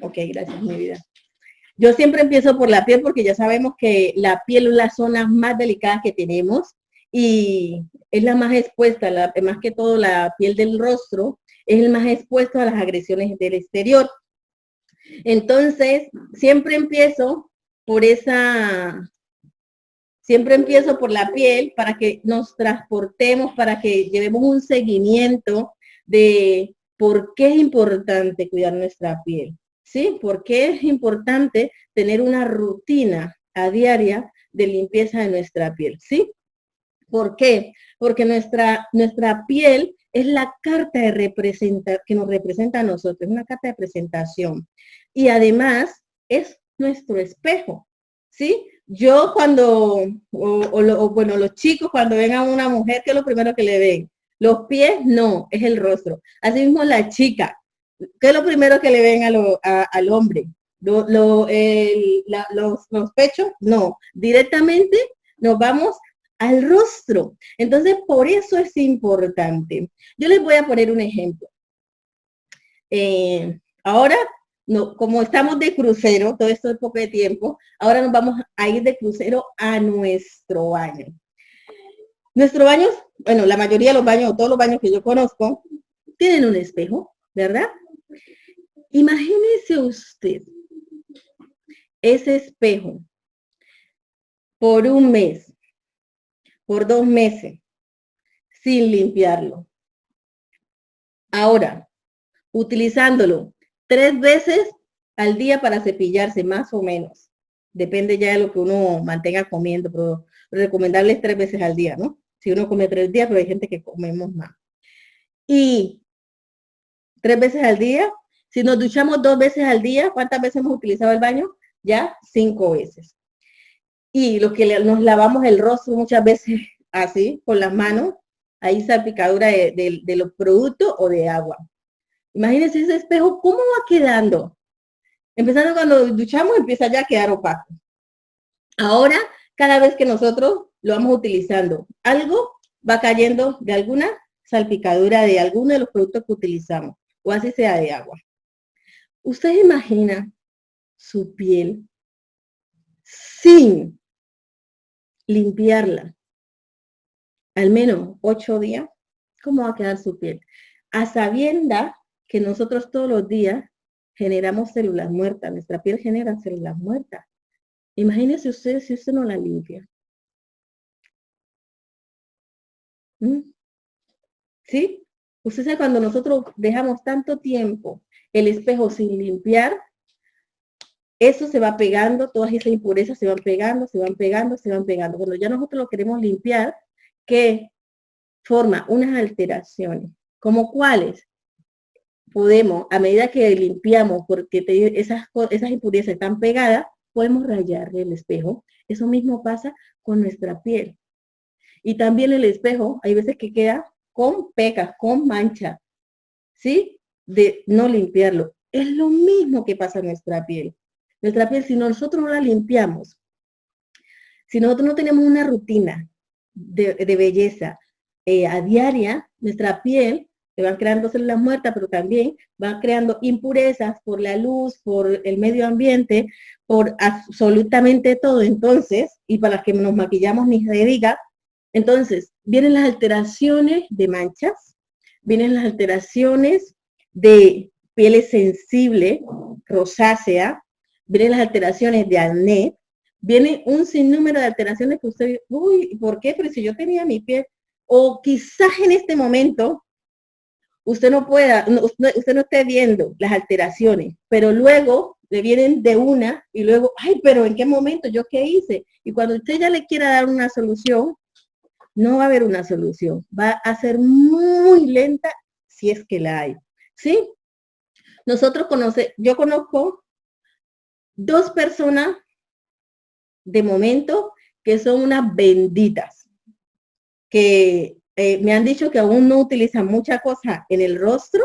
Ok, gracias, mi vida. Yo siempre empiezo por la piel porque ya sabemos que la piel es la zona más delicada que tenemos y es la más expuesta, más que todo la piel del rostro, es el más expuesto a las agresiones del exterior. Entonces, siempre empiezo por esa, siempre empiezo por la piel para que nos transportemos, para que llevemos un seguimiento de por qué es importante cuidar nuestra piel. ¿Sí? ¿Por qué es importante tener una rutina a diaria de limpieza de nuestra piel? ¿Sí? ¿Por qué? Porque nuestra, nuestra piel es la carta de que nos representa a nosotros, es una carta de presentación. Y además es nuestro espejo, ¿sí? Yo cuando, o, bueno, los chicos cuando ven a una mujer, ¿qué es lo primero que le ven? Los pies, no, es el rostro. Asimismo la chica, ¿qué es lo primero que le ven al hombre? los, los pechos, no. Directamente nos vamos al rostro. Entonces, por eso es importante. Yo les voy a poner un ejemplo. Eh, ahora, no, como estamos de crucero, todo esto es poco de tiempo, ahora nos vamos a ir de crucero a nuestro baño. Nuestro baño, bueno, la mayoría de los baños, todos los baños que yo conozco, tienen un espejo, ¿verdad? Imagínese usted ese espejo por un mes por dos meses sin limpiarlo. Ahora, utilizándolo tres veces al día para cepillarse, más o menos. Depende ya de lo que uno mantenga comiendo, pero recomendable es tres veces al día, ¿no? Si uno come tres días, pero hay gente que comemos más. Y tres veces al día, si nos duchamos dos veces al día, ¿cuántas veces hemos utilizado el baño? Ya cinco veces y lo que nos lavamos el rostro muchas veces así, con las manos, ahí salpicadura de, de, los productos o de agua. Imagínense ese espejo, ¿cómo va quedando? Empezando cuando duchamos, empieza ya a quedar opaco. Ahora, cada vez que nosotros lo vamos utilizando, algo va cayendo de alguna salpicadura de alguno de los productos que utilizamos, o así sea de agua. ¿Usted imagina su piel sin limpiarla al menos ocho días, ¿cómo va a quedar su piel? A sabienda que nosotros todos los días generamos células muertas, nuestra piel genera células muertas. Imagínese usted si usted no la limpia. ¿Mm? ¿Sí? Usted sabe cuando nosotros dejamos tanto tiempo el espejo sin limpiar, eso se va pegando, todas esas impurezas se van pegando, se van pegando, se van pegando. Cuando ya nosotros lo queremos limpiar, ¿qué forma unas alteraciones, como cuáles podemos, a medida que limpiamos, porque esas, esas impurezas están pegadas, podemos rayarle el espejo. Eso mismo pasa con nuestra piel. Y también el espejo, hay veces que queda con pecas, con mancha, ¿sí? De no limpiarlo. Es lo mismo que pasa en nuestra piel. Nuestra piel, si nosotros no la limpiamos, si nosotros no tenemos una rutina de, belleza eh, a diaria, nuestra piel se van creando células muertas, pero también van creando impurezas por la luz, por el medio ambiente, por absolutamente todo. Entonces, y para las que nos maquillamos ni se diga, entonces, vienen las alteraciones de manchas, vienen las alteraciones de piel sensible, rosácea, vienen las alteraciones de acné, viene un sinnúmero de alteraciones que usted, uy, ¿por qué? Pero si yo tenía mi piel, o quizás en este momento usted no pueda, usted no esté viendo las alteraciones, pero luego le vienen de una y luego, ay, pero ¿en qué momento? ¿Yo qué hice? Y cuando usted ya le quiera dar una solución, no va a haber una solución. Va a ser muy lenta si es que la hay. ¿Sí? Nosotros conoce, yo conozco dos personas de momento que son unas benditas, que eh, me han dicho que aún no utilizan mucha cosa en el rostro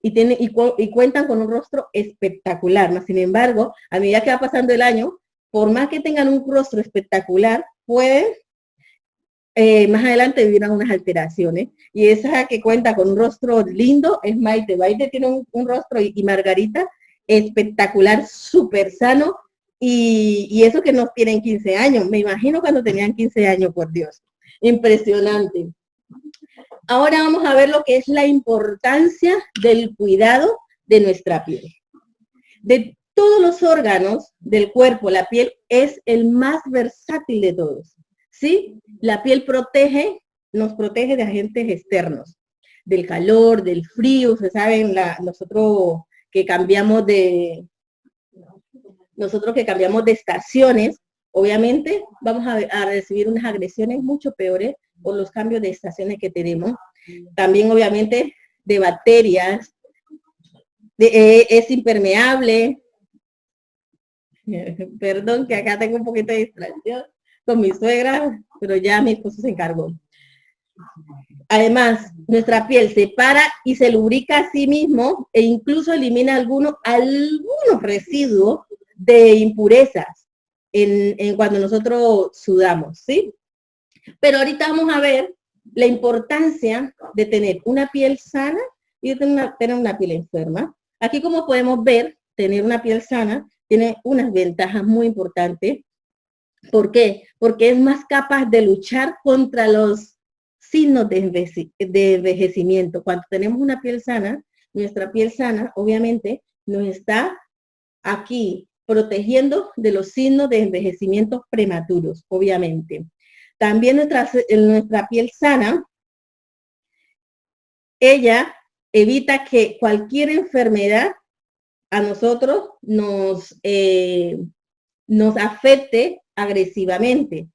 y, tienen, y, cuentan con un rostro espectacular. Sin embargo, a medida que va pasando el año, por más que tengan un rostro espectacular, pueden eh, más adelante vivir unas alteraciones. Y esa que cuenta con un rostro lindo es Maite. Maite tiene un, rostro y, Margarita espectacular, súper sano, y, y, eso que no tienen 15 años. Me imagino cuando tenían 15 años, por Dios. Impresionante. Ahora vamos a ver lo que es la importancia del cuidado de nuestra piel. De todos los órganos del cuerpo, la piel es el más versátil de todos. ¿Sí? La piel protege, nos protege de agentes externos, del calor, del frío. Ustedes saben, nosotros que cambiamos de, nosotros que cambiamos de estaciones, obviamente vamos a, recibir unas agresiones mucho peores por los cambios de estaciones que tenemos. También, obviamente, de bacterias, eh, es impermeable. Perdón que acá tengo un poquito de distracción con mi suegra, pero ya mi esposo se encargó. Además, nuestra piel se para y se lubrica a sí mismo e incluso elimina algunos, algunos residuos de impurezas en, cuando nosotros sudamos, ¿sí? Pero ahorita vamos a ver la importancia de tener una piel sana y de tener una, piel enferma. Aquí como podemos ver, tener una piel sana tiene unas ventajas muy importantes. ¿Por qué? Porque es más capaz de luchar contra los signos de, envejecimiento. Cuando tenemos una piel sana, nuestra piel sana obviamente nos está aquí protegiendo de los signos de envejecimiento prematuros, obviamente. También nuestra, nuestra piel sana, ella evita que cualquier enfermedad a nosotros nos, eh, nos afecte agresivamente,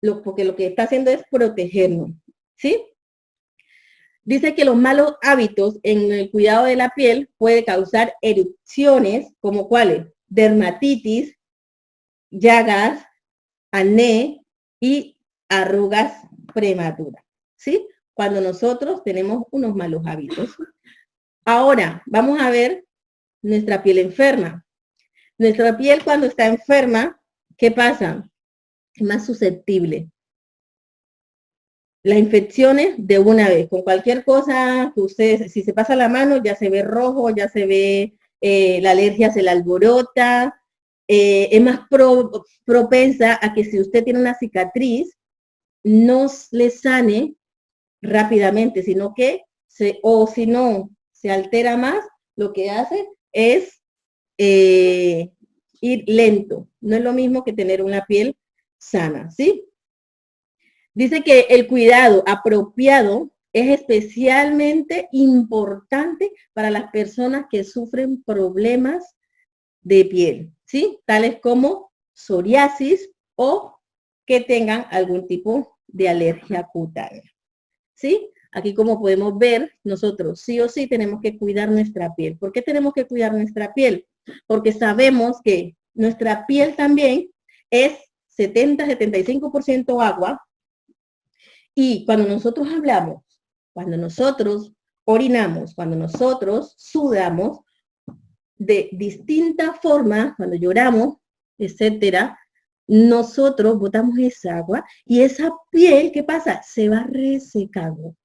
lo, porque lo que está haciendo es protegernos, ¿sí? Dice que los malos hábitos en el cuidado de la piel puede causar erupciones, como cuáles? dermatitis, llagas, acné y arrugas prematuras, ¿sí? Cuando nosotros tenemos unos malos hábitos. Ahora, vamos a ver nuestra piel enferma. Nuestra piel cuando está enferma, ¿qué pasa? Más susceptible. Las infecciones de una vez, con cualquier cosa que ustedes, si se pasa la mano, ya se ve rojo, ya se ve eh, la alergia se la alborota, eh, es más propensa a que si usted tiene una cicatriz, no le sane rápidamente, sino que, o si no, se altera más, lo que hace es eh, ir lento. No es lo mismo que tener una piel sana, ¿sí? Dice que el cuidado apropiado es especialmente importante para las personas que sufren problemas de piel, ¿sí? Tales como psoriasis o que tengan algún tipo de alergia cutánea, ¿sí? Aquí como podemos ver, nosotros sí o sí tenemos que cuidar nuestra piel. ¿Por qué tenemos que cuidar nuestra piel? Porque sabemos que nuestra piel también es 70-75% agua y cuando nosotros hablamos cuando nosotros orinamos, cuando nosotros sudamos, de distinta forma, cuando lloramos, etcétera, nosotros botamos esa agua y esa piel, ¿qué pasa? Se va resecando,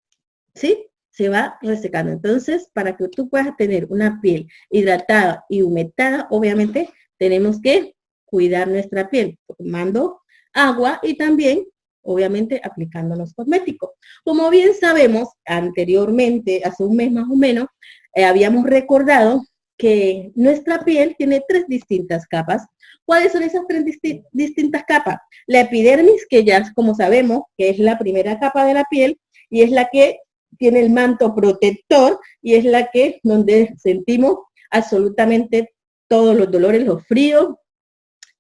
¿sí? Se va resecando. Entonces, para que tú puedas tener una piel hidratada y humectada, obviamente tenemos que cuidar nuestra piel tomando agua y también obviamente aplicándonos cosméticos. Como bien sabemos, anteriormente, hace un mes más o menos, eh, habíamos recordado que nuestra piel tiene tres distintas capas. ¿Cuáles son esas tres distintas capas? La epidermis, que ya como sabemos, que es la primera capa de la piel y es la que tiene el manto protector y es la que donde sentimos absolutamente todos los dolores, los fríos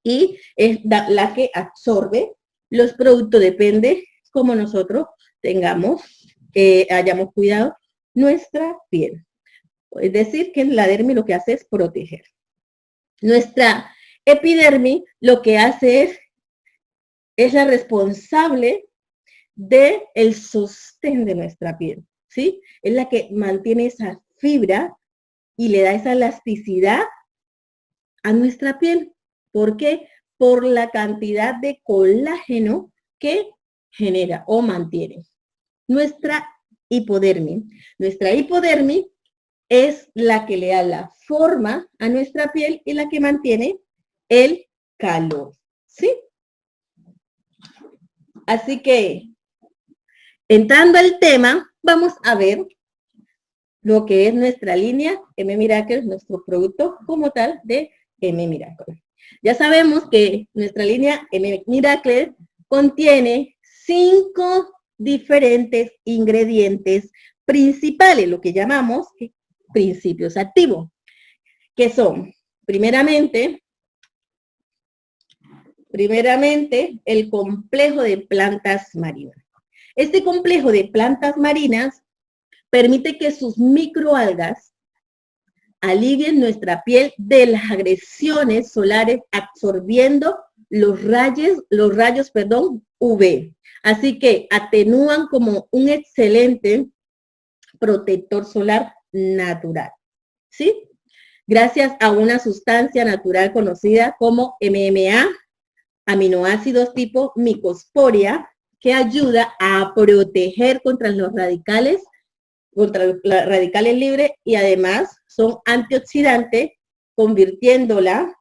y es la que absorbe los productos depende como nosotros tengamos, eh, hayamos cuidado nuestra piel. Es decir, que la dermis lo que hace es proteger. Nuestra epidermis lo que hace es, es la responsable del el sostén de nuestra piel, ¿sí? Es la que mantiene esa fibra y le da esa elasticidad a nuestra piel. ¿Por qué? por la cantidad de colágeno que genera o mantiene. Nuestra hipodermis. Nuestra hipodermis es la que le da la forma a nuestra piel y la que mantiene el calor, ¿sí? Así que, entrando al tema, vamos a ver lo que es nuestra línea M Miracle, nuestro producto como tal de M Miracle. Ya sabemos que nuestra línea M Miracle contiene cinco diferentes ingredientes principales, lo que llamamos principios activos, que son, primeramente, primeramente, el complejo de plantas marinas. Este complejo de plantas marinas permite que sus microalgas alivien nuestra piel de las agresiones solares absorbiendo los rayos, los rayos, perdón, UV. Así que atenúan como un excelente protector solar natural. ¿Sí? Gracias a una sustancia natural conocida como MMA, aminoácidos tipo micosporia, que ayuda a proteger contra los radicales, contra los radicales libres y además son antioxidantes, convirtiéndola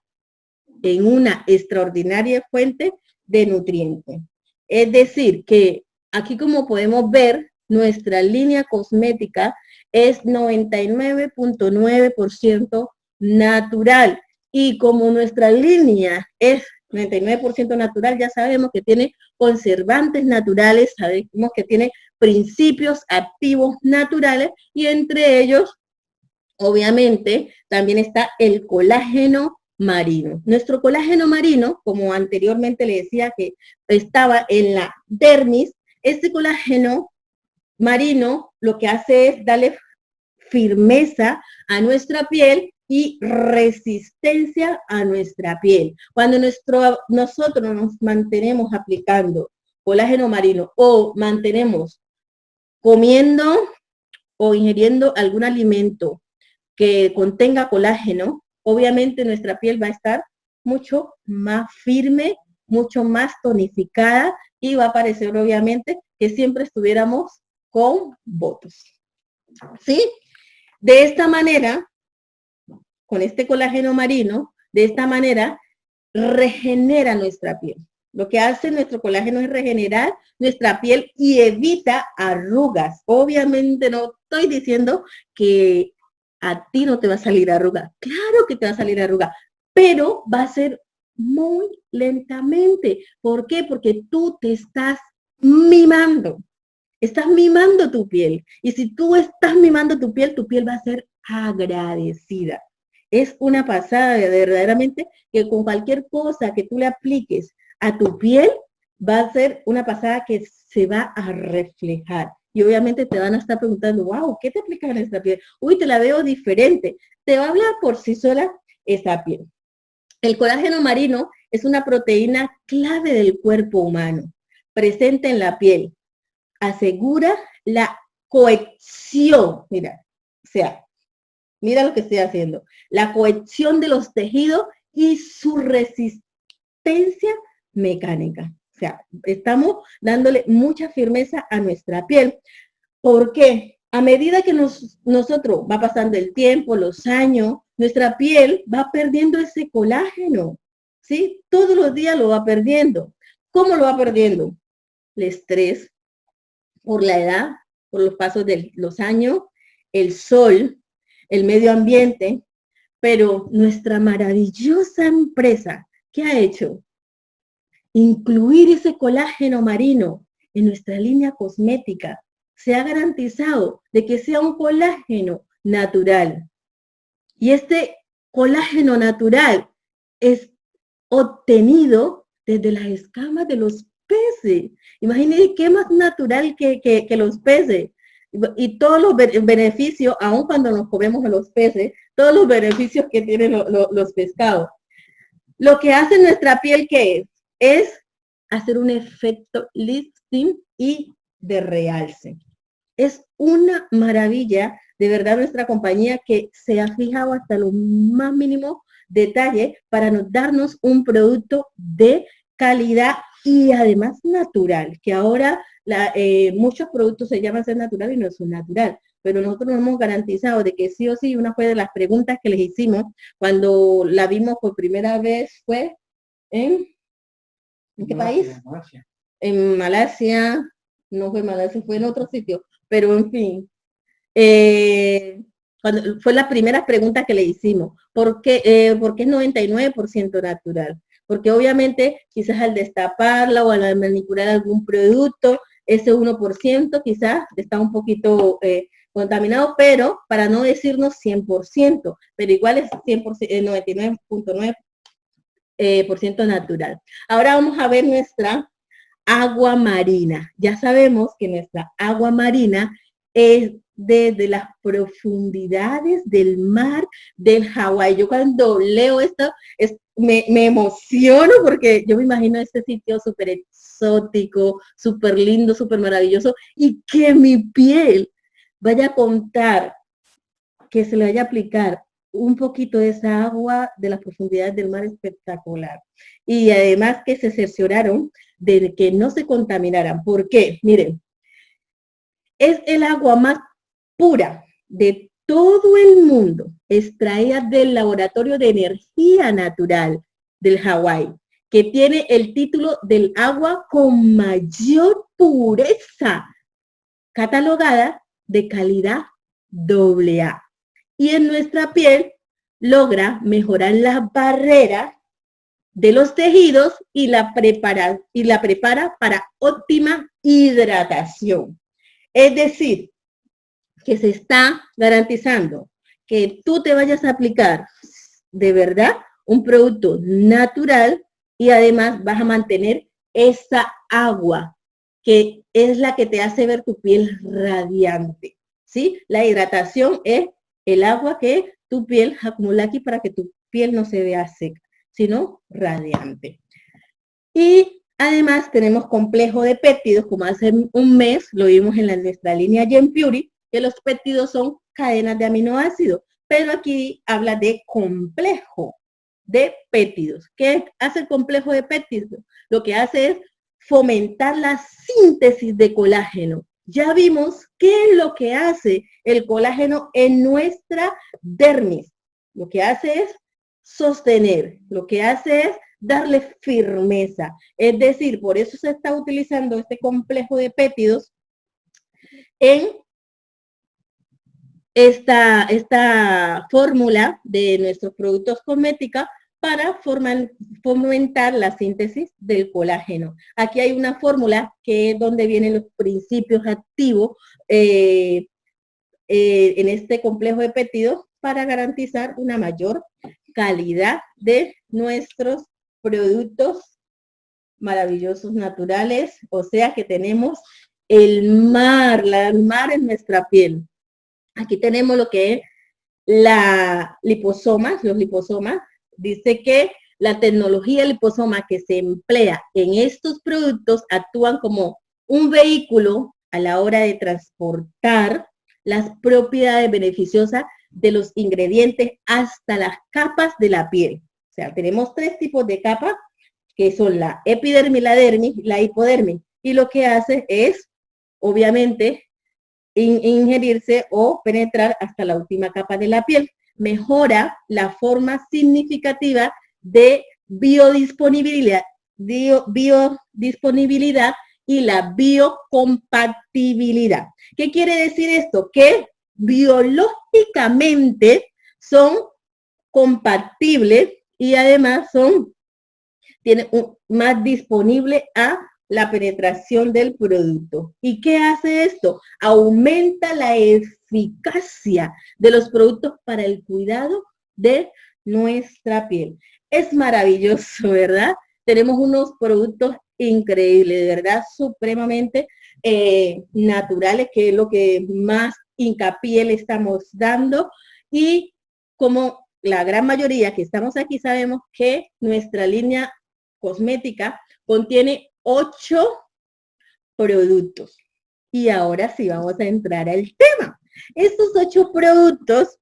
en una extraordinaria fuente de nutrientes. Es decir, que aquí como podemos ver, nuestra línea cosmética es 99.9% natural. Y como nuestra línea es 99% natural, ya sabemos que tiene conservantes naturales, sabemos que tiene principios activos naturales y entre ellos, obviamente, también está el colágeno marino. Nuestro colágeno marino, como anteriormente le decía que estaba en la dermis, este colágeno marino lo que hace es darle firmeza a nuestra piel y resistencia a nuestra piel. Cuando nuestro, nosotros nos mantenemos aplicando colágeno marino o mantenemos comiendo o ingiriendo algún alimento que contenga colágeno, obviamente nuestra piel va a estar mucho más firme, mucho más tonificada y va a parecer obviamente que siempre estuviéramos con votos. ¿Sí? De esta manera, con este colágeno marino, de esta manera regenera nuestra piel. Lo que hace nuestro colágeno es regenerar nuestra piel y evita arrugas. Obviamente no estoy diciendo que a ti no te va a salir arruga. Claro que te va a salir arruga, pero va a ser muy lentamente. ¿Por qué? Porque tú te estás mimando. Estás mimando tu piel. Y si tú estás mimando tu piel, tu piel va a ser agradecida. Es una pasada de verdaderamente que con cualquier cosa que tú le apliques a tu piel, va a ser una pasada que se va a reflejar. Y obviamente te van a estar preguntando, wow, ¿qué te aplica en esta piel? Uy, te la veo diferente. Te va a hablar por sí sola esa piel. El colágeno marino es una proteína clave del cuerpo humano, presente en la piel. Asegura la cohesión, mira, o sea, mira lo que estoy haciendo, la cohesión de los tejidos y su resistencia mecánica sea, estamos dándole mucha firmeza a nuestra piel. porque A medida que nosotros va pasando el tiempo, los años, nuestra piel va perdiendo ese colágeno, ¿sí? Todos los días lo va perdiendo. ¿Cómo lo va perdiendo? El estrés, por la edad, por los pasos de los años, el sol, el medio ambiente, pero nuestra maravillosa empresa, ¿qué ha hecho? incluir ese colágeno marino en nuestra línea cosmética, se ha garantizado de que sea un colágeno natural. Y este colágeno natural es obtenido desde las escamas de los peces. Imagínense qué más natural que, los peces. Y todos los beneficios, aun cuando nos comemos a los peces, todos los beneficios que tienen los pescados. Lo que hace nuestra piel, ¿qué es? es hacer un efecto lifting y de realce. Es una maravilla, de verdad, nuestra compañía que se ha fijado hasta lo más mínimo detalle para darnos un producto de calidad y además natural, que ahora eh, muchos productos se llaman ser natural y no son natural. pero nosotros nos hemos garantizado de que sí o sí, una fue de las preguntas que les hicimos cuando la vimos por primera vez fue en, ¿en qué país? En Malasia, no fue en Malasia, fue en otro sitio, pero en fin. Eh, cuando, fue la primera pregunta que le hicimos. ¿Por qué, eh, ¿por qué es 99% natural? Porque obviamente quizás al destaparla o al manipular algún producto, ese 1% quizás está un poquito eh, contaminado, pero para no decirnos 100%, pero igual es 99.9% eh, eh, natural. Ahora vamos a ver nuestra agua marina. Ya sabemos que nuestra agua marina es desde las profundidades del mar del Hawái. Yo cuando leo esto me, emociono porque yo me imagino este sitio súper exótico, súper lindo, súper maravilloso y que mi piel vaya a contar, que se le vaya a aplicar un poquito de esa agua de las profundidades del mar espectacular. Y además que se cercioraron de que no se contaminaran. ¿Por qué? Miren, es el agua más pura de todo el mundo, extraída del Laboratorio de Energía Natural del Hawái, que tiene el título del agua con mayor pureza, catalogada de calidad AA. Y en nuestra piel logra mejorar la barrera de los tejidos y la, prepara, y la prepara para óptima hidratación. Es decir, que se está garantizando que tú te vayas a aplicar de verdad un producto natural y además vas a mantener esa agua que es la que te hace ver tu piel radiante. ¿sí? La hidratación es el agua que tu piel acumula aquí para que tu piel no se vea seca, sino radiante. Y además tenemos complejo de péptidos, como hace un mes lo vimos en la, nuestra línea Gen Puri, que los péptidos son cadenas de aminoácidos, pero aquí habla de complejo de péptidos. ¿Qué hace el complejo de péptidos? Lo que hace es fomentar la síntesis de colágeno. Ya vimos qué es lo que hace el colágeno en nuestra dermis. Lo que hace es sostener, lo que hace es darle firmeza. Es decir, por eso se está utilizando este complejo de péptidos en esta, esta fórmula de nuestros productos cosméticos para fomentar la síntesis del colágeno. Aquí hay una fórmula que es donde vienen los principios activos eh, eh, en este complejo de péptidos para garantizar una mayor calidad de nuestros productos maravillosos naturales, o sea que tenemos el mar, la, el mar en nuestra piel. Aquí tenemos lo que es la liposomas, los liposomas, dice que la tecnología liposoma que se emplea en estos productos actúan como un vehículo a la hora de transportar las propiedades beneficiosas de los ingredientes hasta las capas de la piel. O sea, tenemos tres tipos de capas, que son la epidermis, la dermis, la hipodermis. Y lo que hace es, obviamente, ingerirse o penetrar hasta la última capa de la piel mejora la forma significativa de biodisponibilidad, biodisponibilidad y la biocompatibilidad. ¿Qué quiere decir esto? Que biológicamente son compatibles y además son tienen más disponible a la penetración del producto. ¿Y qué hace esto? Aumenta la eficacia de los productos para el cuidado de nuestra piel. Es maravilloso, ¿verdad? Tenemos unos productos increíbles, verdad, supremamente eh, naturales, que es lo que más hincapié le estamos dando. Y como la gran mayoría que estamos aquí sabemos que nuestra línea cosmética contiene ocho productos. Y ahora sí vamos a entrar al tema. Estos ocho productos,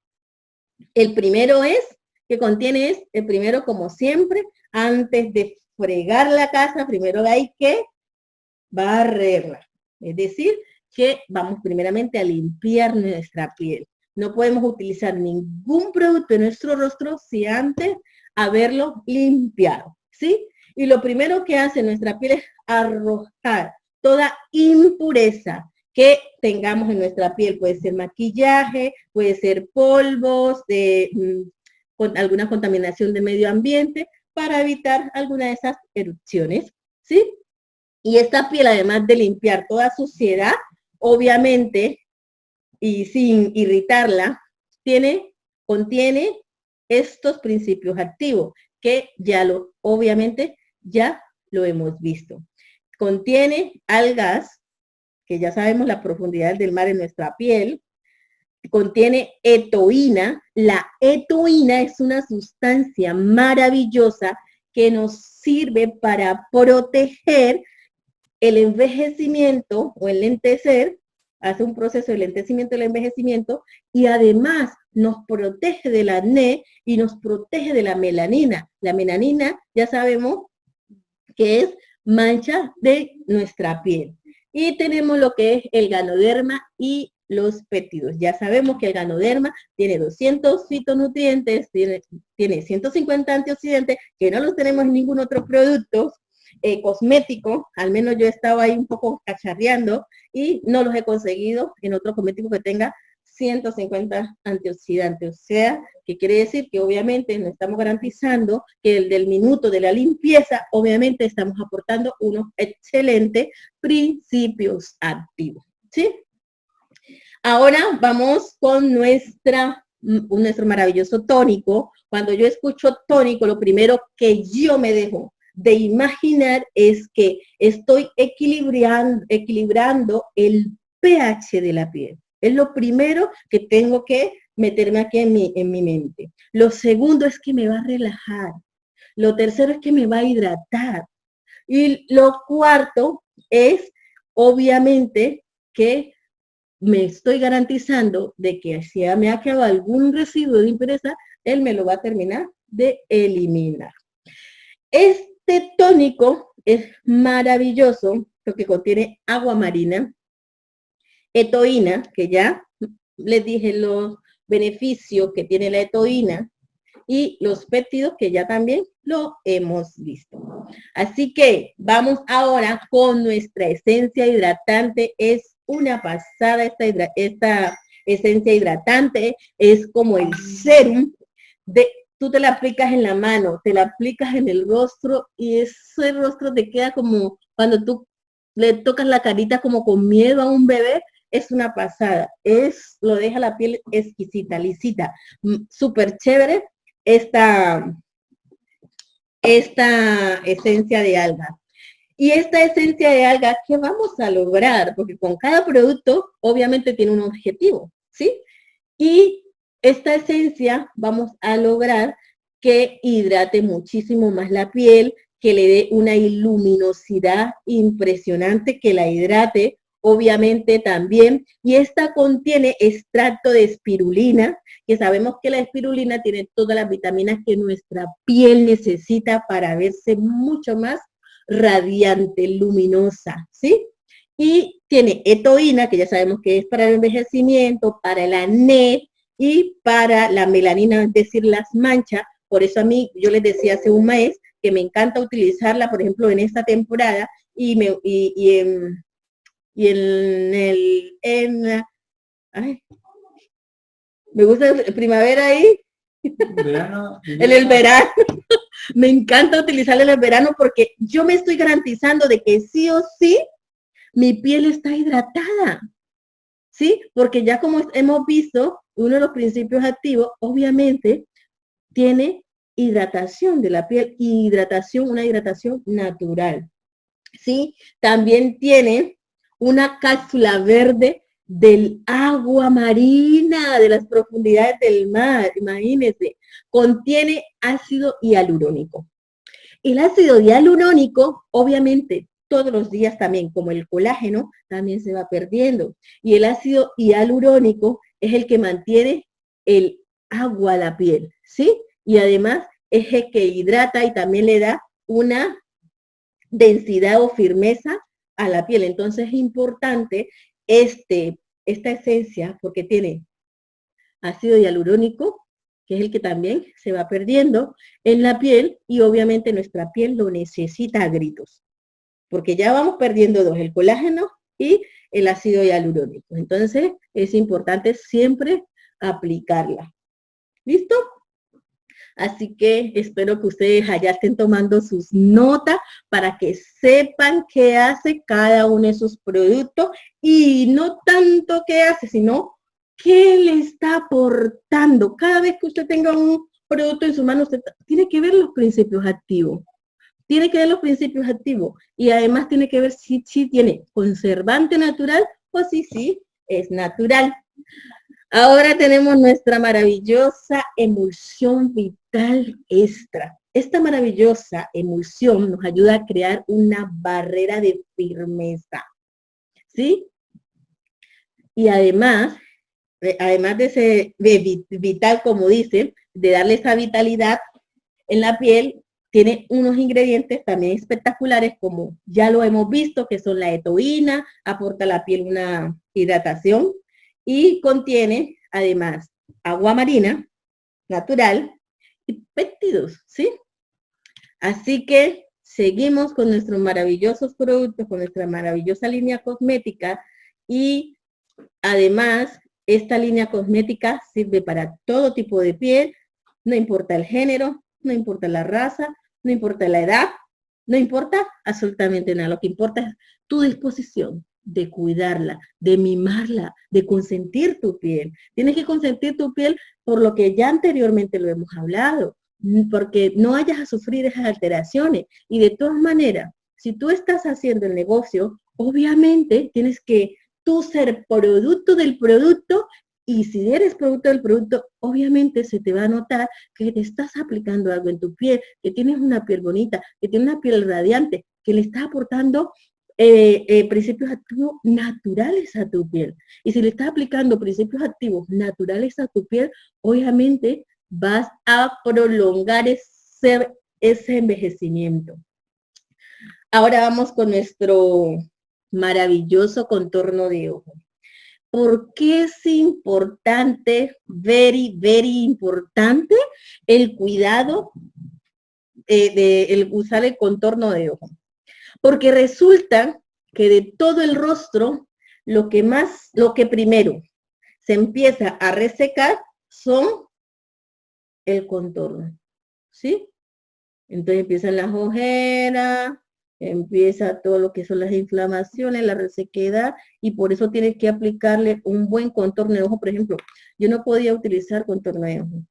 el primero es, que contiene es, el primero como siempre, antes de fregar la casa, primero hay que barrerla. Es decir, que vamos primeramente a limpiar nuestra piel. No podemos utilizar ningún producto en nuestro rostro si antes haberlo limpiado, ¿sí? Y lo primero que hace nuestra piel es arrojar toda impureza que tengamos en nuestra piel. Puede ser maquillaje, puede ser polvos, de, mm, con alguna contaminación de medio ambiente, para evitar alguna de esas erupciones, ¿sí? Y esta piel, además de limpiar toda suciedad, obviamente, y sin irritarla, tiene, contiene estos principios activos, que ya lo, obviamente, ya lo hemos visto. Contiene algas, que ya sabemos la profundidad del mar en nuestra piel, contiene etoína. La etoína es una sustancia maravillosa que nos sirve para proteger el envejecimiento o el lentecer, hace un proceso de lentecimiento del envejecimiento y además nos protege del acné y nos protege de la melanina. La melanina ya sabemos que es mancha de nuestra piel. Y tenemos lo que es el ganoderma y los péptidos. Ya sabemos que el ganoderma tiene 200 fitonutrientes, tiene, tiene 150 antioxidantes, que no los tenemos en ningún otro producto eh, cosmético, al menos yo he estado ahí un poco cacharreando y no los he conseguido en otro cosmético que tenga 150 antioxidantes. O sea, que quiere decir que obviamente no estamos garantizando que el del minuto de la limpieza, obviamente estamos aportando unos excelentes principios activos. ¿Sí? Ahora vamos con nuestra, nuestro maravilloso tónico. Cuando yo escucho tónico, lo primero que yo me dejo de imaginar es que estoy equilibrando, equilibrando el pH de la piel. Es lo primero que tengo que meterme aquí en mi, en mi mente. Lo segundo es que me va a relajar. Lo tercero es que me va a hidratar. Y lo cuarto es, obviamente, que me estoy garantizando de que si me ha quedado algún residuo de impureza, él me lo va a terminar de eliminar. Este tónico es maravilloso porque contiene agua marina, etoína, que ya les dije los beneficios que tiene la etoína, y los péptidos que ya también lo hemos visto. Así que vamos ahora con nuestra esencia hidratante. Es una pasada esta, esta esencia hidratante, es como el serum de tú te la aplicas en la mano, te la aplicas en el rostro y ese rostro te queda como cuando tú le tocas la carita como con miedo a un bebé, es una pasada, es, lo deja la piel exquisita, lisita, mm, súper chévere esta, esta esencia de alga. Y esta esencia de alga, ¿qué vamos a lograr? Porque con cada producto obviamente tiene un objetivo, ¿sí? Y esta esencia vamos a lograr que hidrate muchísimo más la piel, que le dé una luminosidad impresionante, que la hidrate, obviamente también, y esta contiene extracto de espirulina, que sabemos que la espirulina tiene todas las vitaminas que nuestra piel necesita para verse mucho más radiante, luminosa, ¿sí? Y tiene etoína, que ya sabemos que es para el envejecimiento, para el acné y para la melanina, es decir, las manchas. Por eso a mí, yo les decía hace un mes que me encanta utilizarla, por ejemplo, en esta temporada y, me, y en, y en el, en, ay, me gusta primavera ahí. en el verano. me encanta utilizarla en el verano porque yo me estoy garantizando de que sí o sí mi piel está hidratada. ¿Sí? Porque ya como hemos visto, uno de los principios activos, obviamente, tiene hidratación de la piel, hidratación, una hidratación natural. ¿Sí? También tiene una cápsula verde del agua marina, de las profundidades del mar, imagínense, contiene ácido hialurónico. El ácido hialurónico, obviamente, todos los días también, como el colágeno, también se va perdiendo. Y el ácido hialurónico es el que mantiene el agua a la piel, ¿sí? Y además es el que hidrata y también le da una densidad o firmeza a la piel. Entonces es importante este, esta esencia, porque tiene ácido hialurónico, que es el que también se va perdiendo en la piel y obviamente nuestra piel lo necesita a gritos, porque ya vamos perdiendo dos, el colágeno y el ácido hialurónico. Entonces es importante siempre aplicarla. ¿Listo? Así que espero que ustedes allá estén tomando sus notas para que sepan qué hace cada uno de sus productos y no tanto qué hace, sino qué le está aportando. Cada vez que usted tenga un producto en su mano, usted tiene que ver los principios activos. Tiene que ver los principios activos y además tiene que ver si, si tiene conservante natural o si sí es natural. Ahora tenemos nuestra maravillosa emulsión vital extra. Esta maravillosa emulsión nos ayuda a crear una barrera de firmeza. ¿Sí? Y además, eh, además de ese vital, como dice, de darle esa vitalidad en la piel, tiene unos ingredientes también espectaculares como ya lo hemos visto, que son la etoína, aporta a la piel una hidratación, y contiene además agua marina natural y péptidos, ¿sí? Así que seguimos con nuestros maravillosos productos, con nuestra maravillosa línea cosmética y además esta línea cosmética sirve para todo tipo de piel, no importa el género, no importa la raza, no importa la edad, no importa absolutamente nada, lo que importa es tu disposición, de cuidarla, de mimarla, de consentir tu piel. Tienes que consentir tu piel por lo que ya anteriormente lo hemos hablado, porque no hayas a sufrir esas alteraciones. Y de todas maneras, si tú estás haciendo el negocio, obviamente tienes que tú ser producto del producto y si eres producto del producto, obviamente se te va a notar que te estás aplicando algo en tu piel, que tienes una piel bonita, que tienes una piel radiante, que le estás aportando eh, eh, principios activos naturales a tu piel. Y si le estás aplicando principios activos naturales a tu piel, obviamente vas a prolongar ese, ese envejecimiento. Ahora vamos con nuestro maravilloso contorno de ojo. ¿Por qué es importante, very, very importante, el cuidado eh, de el usar el contorno de ojo? Porque resulta que de todo el rostro, lo que más, lo que primero se empieza a resecar son el contorno, ¿sí? Entonces empiezan las ojeras, empieza todo lo que son las inflamaciones, la resequedad, y por eso tienes que aplicarle un buen contorno de ojo. Por ejemplo, yo no podía utilizar contorno de ojo.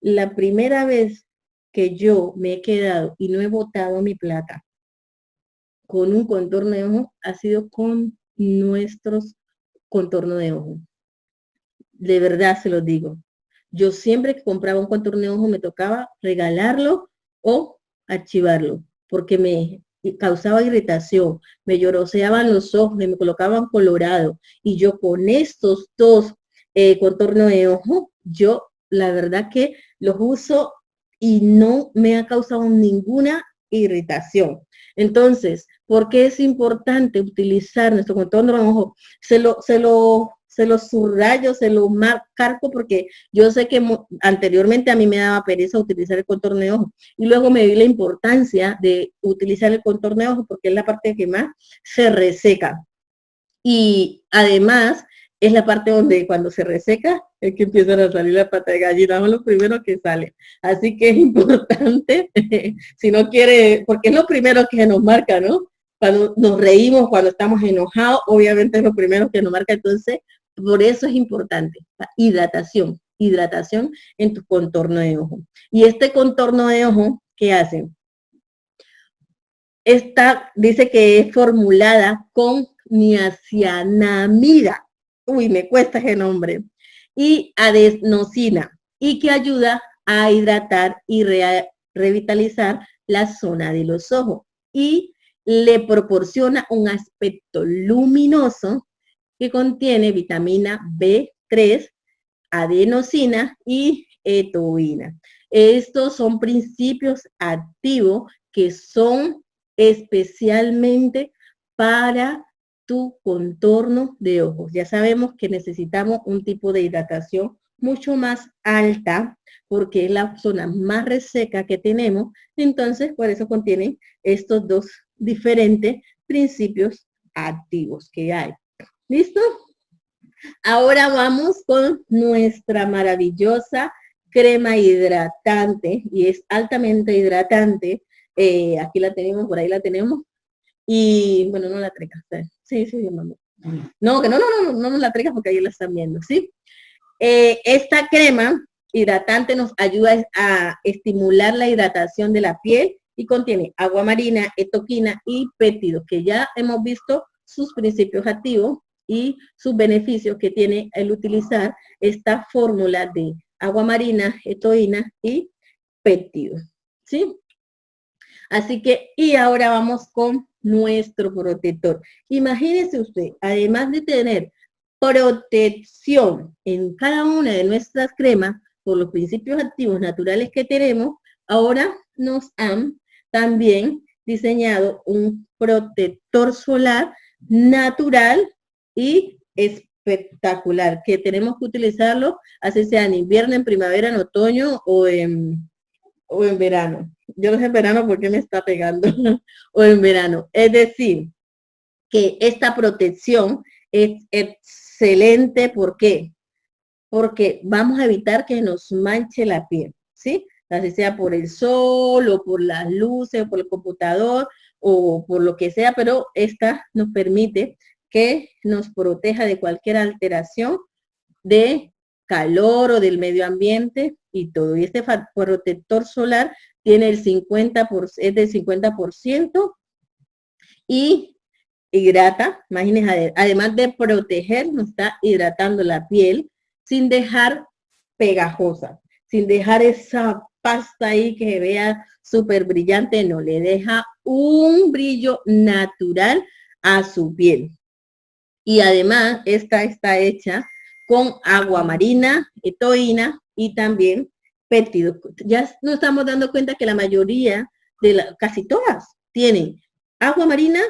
La primera vez que yo me he quedado y no he botado mi plata con un contorno de ojo ha sido con nuestros contornos de ojo. De verdad se lo digo. Yo siempre que compraba un contorno de ojo me tocaba regalarlo o archivarlo, porque me causaba irritación, me lloroseaban los ojos, me colocaban colorado. Y yo con estos dos eh, contornos de ojo, yo la verdad que los uso y no me ha causado ninguna irritación. Entonces, ¿por qué es importante utilizar nuestro contorno de ojo? Se lo, se lo, se lo subrayo, se lo marco porque yo sé que anteriormente a mí me daba pereza utilizar el contorno de ojo y luego me di la importancia de utilizar el contorno de ojo porque es la parte que más se reseca. Y además es la parte donde cuando se reseca es que empiezan a salir las patas de gallina, son los primeros que salen. Así que es importante, si no quiere, porque es lo primero que nos marca, ¿no? Cuando nos reímos, cuando estamos enojados, obviamente es lo primero que nos marca, entonces, por eso es importante, la hidratación, hidratación en tu contorno de ojo. Y este contorno de ojo, ¿qué hace? Esta dice que es formulada con niacinamida uy, me cuesta ese nombre, y adenosina, y que ayuda a hidratar y revitalizar la zona de los ojos y le proporciona un aspecto luminoso que contiene vitamina B3, adenosina y etoína. Estos son principios activos que son especialmente para tu contorno de ojos. Ya sabemos que necesitamos un tipo de hidratación mucho más alta porque es la zona más reseca que tenemos. Entonces, por eso contienen estos dos diferentes principios activos que hay. ¿Listo? Ahora vamos con nuestra maravillosa crema hidratante y es altamente hidratante. Eh, aquí la tenemos, por ahí la tenemos. Y bueno, no la traigas. Sí, sí, mamá. No, que no, no, no, no, no la traigas porque ahí la están viendo, ¿sí? Eh, esta crema hidratante nos ayuda a estimular la hidratación de la piel y contiene agua marina, etoquina y péptidos, que ya hemos visto sus principios activos y sus beneficios que tiene el utilizar esta fórmula de agua marina, etoína y péptidos. ¿Sí? Así que, y ahora vamos con nuestro protector. Imagínese usted, además de tener protección en cada una de nuestras cremas por los principios activos naturales que tenemos, ahora nos han también diseñado un protector solar natural y espectacular, que tenemos que utilizarlo, así sea en invierno, en primavera, en otoño o en, o en verano. Yo no sé en verano porque me está pegando, o en verano. Es decir, que esta protección es excelente, ¿por qué? Porque vamos a evitar que nos manche la piel, ¿sí? Así sea por el sol, o por las luces, o por el computador, o por lo que sea, pero esta nos permite que nos proteja de cualquier alteración de calor o del medio ambiente y todo. Y este protector solar tiene el 50%, por, es del 50% y hidrata, imagínense, además de proteger, nos está hidratando la piel sin dejar pegajosa, sin dejar esa pasta ahí que se vea súper brillante, no, le deja un brillo natural a su piel. Y además, esta está hecha con agua marina, etoína y también péptidos. Ya nos estamos dando cuenta que la mayoría de la, casi todas tienen agua marina,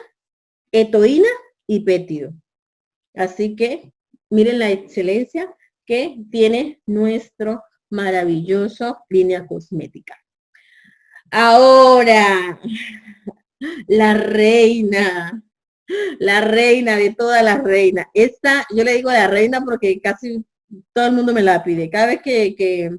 etoína y péptido. Así que miren la excelencia que tiene nuestro maravilloso línea cosmética. Ahora, la reina, la reina de todas las reinas. Esta, yo le digo la reina porque casi todo el mundo me la pide. Cada vez que,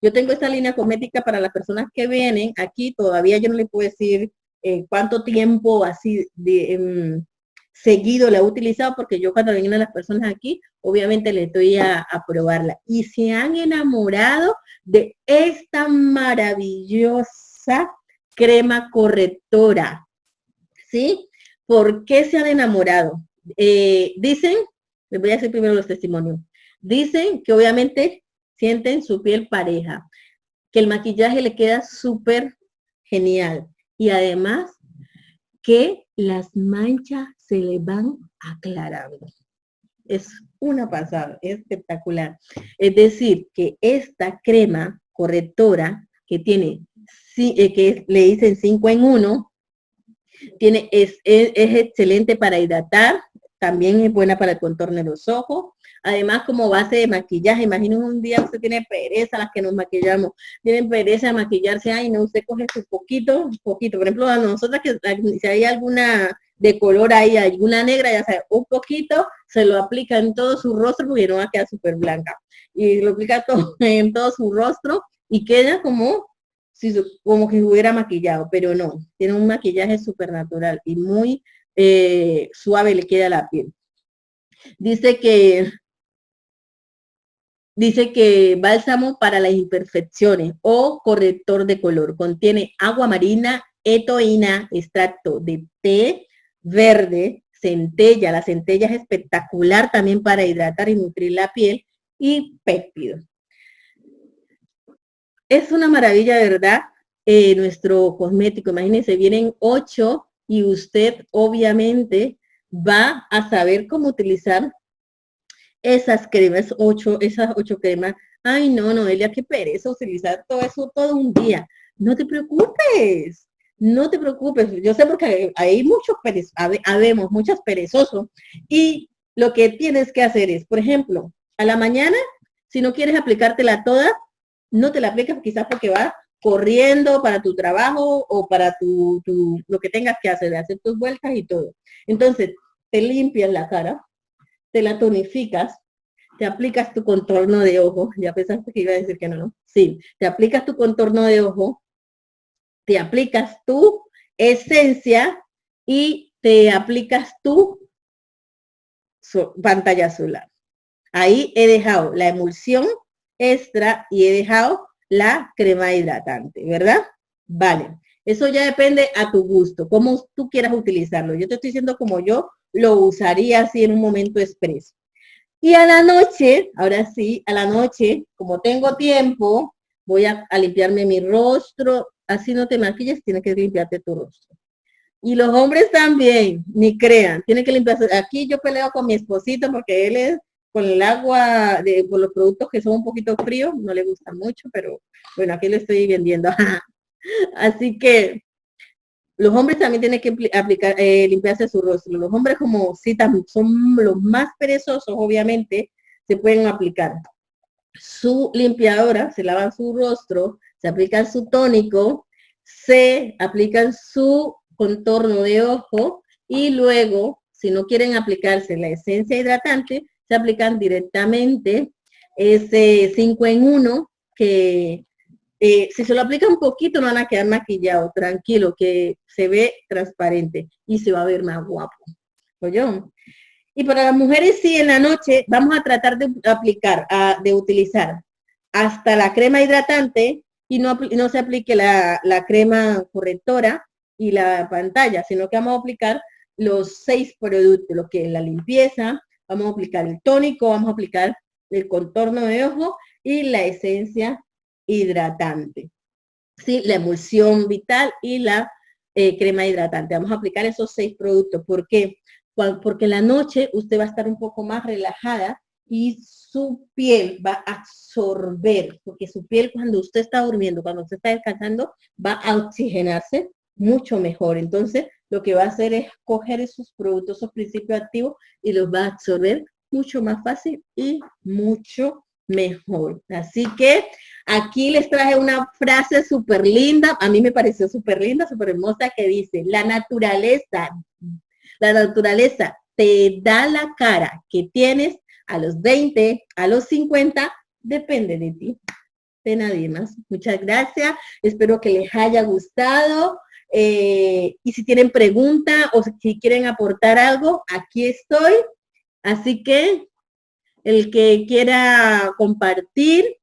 yo tengo esta línea cosmética para las personas que vienen aquí, todavía yo no le puedo decir eh, cuánto tiempo así de, em, seguido la he utilizado, porque yo cuando vienen las personas aquí, obviamente le estoy a, a probarla. Y se han enamorado de esta maravillosa crema correctora. ¿Sí? ¿Por qué se han enamorado? Eh, dicen, les voy a hacer primero los testimonios. Dicen que obviamente sienten su piel pareja, que el maquillaje le queda súper genial y además que las manchas se le van aclarando. Es una pasada, espectacular. Es decir, que esta crema correctora que tiene, eh, que le dicen 5 en 1, tiene, es, es, excelente para hidratar, también es buena para el contorno de los ojos. Además, como base de maquillaje, imaginen un día usted tiene pereza, las que nos maquillamos, tienen pereza de maquillarse, ay, no, usted coge su poquito, poquito. Por ejemplo, a nosotras que si hay alguna de color ahí, alguna negra, ya sabe, un poquito, se lo aplica en todo su rostro porque no va a quedar súper blanca. Y lo aplica todo, en todo su rostro y queda como si, como que hubiera maquillado, pero no, tiene un maquillaje súper natural y muy eh, suave le queda la piel. Dice que dice que bálsamo para las imperfecciones o corrector de color. Contiene agua marina, etoína, extracto de té verde, centella. La centella es espectacular también para hidratar y nutrir la piel y péptido. Es una maravilla, ¿verdad? Eh, nuestro cosmético, imagínense, vienen ocho y usted obviamente va a saber cómo utilizar esas cremas, ocho, esas ocho cremas. Ay, no, Noelia, qué pereza utilizar todo eso todo un día. No te preocupes. no te preocupes, yo sé porque hay muchos habemos muchos perezosos y lo que tienes que hacer es, por ejemplo, a la mañana, si no quieres aplicártela toda, no te la aplicas quizás porque vas corriendo para tu trabajo o para tu, lo que tengas que hacer, de hacer tus vueltas y todo. Entonces, te limpias la cara, te la tonificas, te aplicas tu contorno de ojo, ya pensaste que iba a decir que no, ¿no? Sí, te aplicas tu contorno de ojo, te aplicas tu esencia y te aplicas tu pantalla solar. Ahí he dejado la emulsión extra y he dejado la crema hidratante, ¿verdad? Vale, eso ya depende a tu gusto, cómo tú quieras utilizarlo. Yo te estoy diciendo como yo lo usaría así en un momento expreso. Y a la noche, ahora sí, a la noche, como tengo tiempo, voy a, limpiarme mi rostro. Así no te maquilles, tienes que limpiarte tu rostro. Y los hombres también, ni crean, tienen que limpiarse. Aquí yo peleo con mi esposito porque él es con el agua, de, con los productos que son un poquito fríos, no le gusta mucho, pero bueno, aquí lo estoy vendiendo. Así que los hombres también tienen que aplicar, eh, limpiarse su rostro. Los hombres como sí son los más perezosos, obviamente, se pueden aplicar su limpiadora, se lavan su rostro, se aplican su tónico, se aplican su contorno de ojo y luego, si no quieren aplicarse la esencia hidratante, se aplican directamente ese 5 en 1 que eh, si se lo aplica un poquito no van a quedar maquillados, tranquilo, que se ve transparente y se va a ver más guapo. yo Y para las mujeres sí, en la noche vamos a tratar de aplicar, de utilizar hasta la crema hidratante y no, no se aplique la, la crema correctora y la pantalla, sino que vamos a aplicar los seis productos, lo que es la limpieza, vamos a aplicar el tónico, vamos a aplicar el contorno de ojo y la esencia hidratante. ¿sí? La emulsión vital y la eh, crema hidratante. Vamos a aplicar esos seis productos. ¿Por qué? Porque en la noche usted va a estar un poco más relajada y su piel va a absorber, porque su piel cuando usted está durmiendo, cuando usted está descansando, va a oxigenarse mucho mejor. Entonces, lo que va a hacer es coger esos productos, esos principios activos y los va a absorber mucho más fácil y mucho mejor. Así que aquí les traje una frase súper linda, a mí me pareció súper linda, súper hermosa, que dice, la naturaleza, la naturaleza te da la cara que tienes a los 20, a los 50, depende de ti, de nadie más. Muchas gracias, espero que les haya gustado. Eh, y si tienen pregunta o si quieren aportar algo, aquí estoy. Así que el que quiera compartir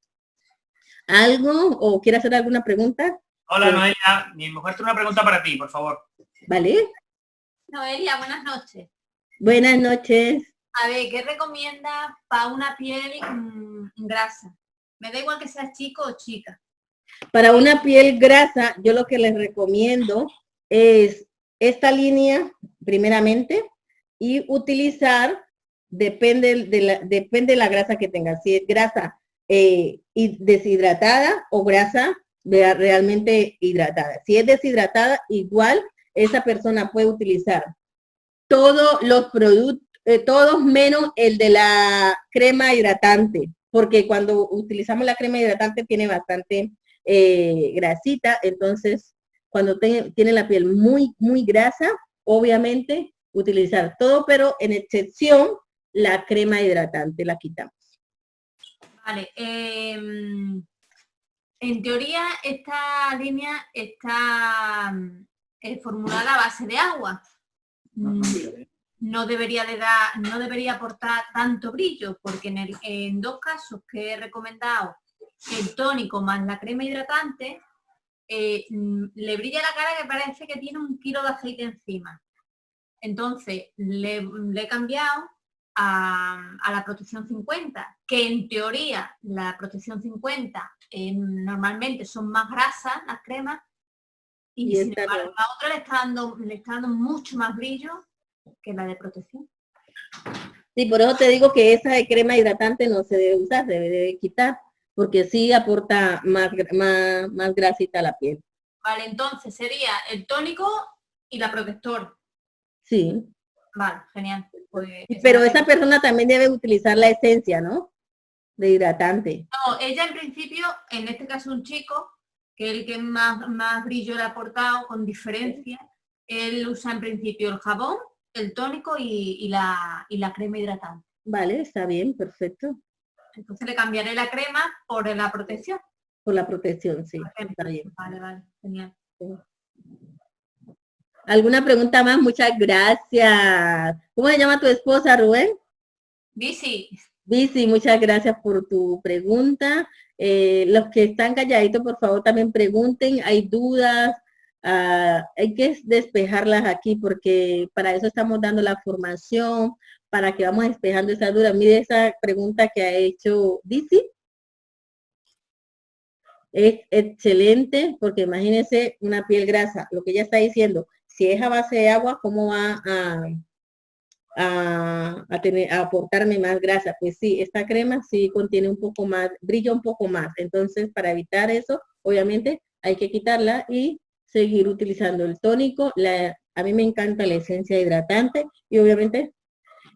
algo o quiera hacer alguna pregunta. Hola pues Noelia, mi mujer tiene una pregunta para ti, por favor. ¿Vale? Noelia, buenas noches. Buenas noches. A ver, ¿qué recomienda para una piel mm, grasa? Me da igual que sea chico o chica. Para una piel grasa, yo lo que les recomiendo es esta línea, primeramente, y utilizar, depende de la, depende de la grasa que tenga, si es grasa eh, deshidratada o grasa realmente hidratada. Si es deshidratada, igual esa persona puede utilizar todos los productos, eh, todos menos el de la crema hidratante, porque cuando utilizamos la crema hidratante tiene bastante eh, grasita, entonces cuando tiene la piel muy, muy grasa, obviamente utilizar todo, pero en excepción la crema hidratante la quitamos. Vale, em, en teoría esta línea está eh, formulada a base de agua. Mm, no debería, de dar, no debería aportar tanto brillo, porque en, en dos casos que he recomendado el tónico más la crema hidratante, eh, mm, le brilla la cara que parece que tiene un kilo de aceite encima. Entonces, le, he cambiado a, la protección 50, que en teoría la protección 50 eh, normalmente son más grasas las cremas, y, sin embargo la otra le está, dando, le está dando mucho más brillo que la de protección. Sí, por eso te digo que esa de crema hidratante no se debe usar, se debe quitar porque sí aporta más, más, más grasita a la piel. Vale, entonces sería el tónico y la protector. Sí. Vale, genial. Pero esa persona también debe utilizar la esencia, ¿no? De hidratante. No, ella en principio, en este caso un chico, que el que más, más brillo le ha aportado con diferencia, él usa en principio el jabón, el tónico y, la, y la crema hidratante. Vale, está bien, perfecto. Entonces le cambiaré la crema por la protección. Por la protección, sí. Está bien. Vale, vale, genial. ¿Alguna pregunta más? Muchas gracias. ¿Cómo se llama tu esposa, Rubén? Bici. Bici, muchas gracias por tu pregunta. Eh, los que están calladitos, por favor, también pregunten. Hay dudas, ah, hay que despejarlas aquí porque para eso estamos dando la formación, para que vamos despejando esa duda. Mire esa pregunta que ha hecho Bici. Es excelente porque imagínense una piel grasa, lo que ella está diciendo, si es a base de agua, ¿cómo va a, a, aportarme más grasa? Pues sí, esta crema sí contiene un poco más, brilla un poco más. Entonces, para evitar eso, obviamente hay que quitarla y seguir utilizando el tónico. A mí me encanta la esencia hidratante y obviamente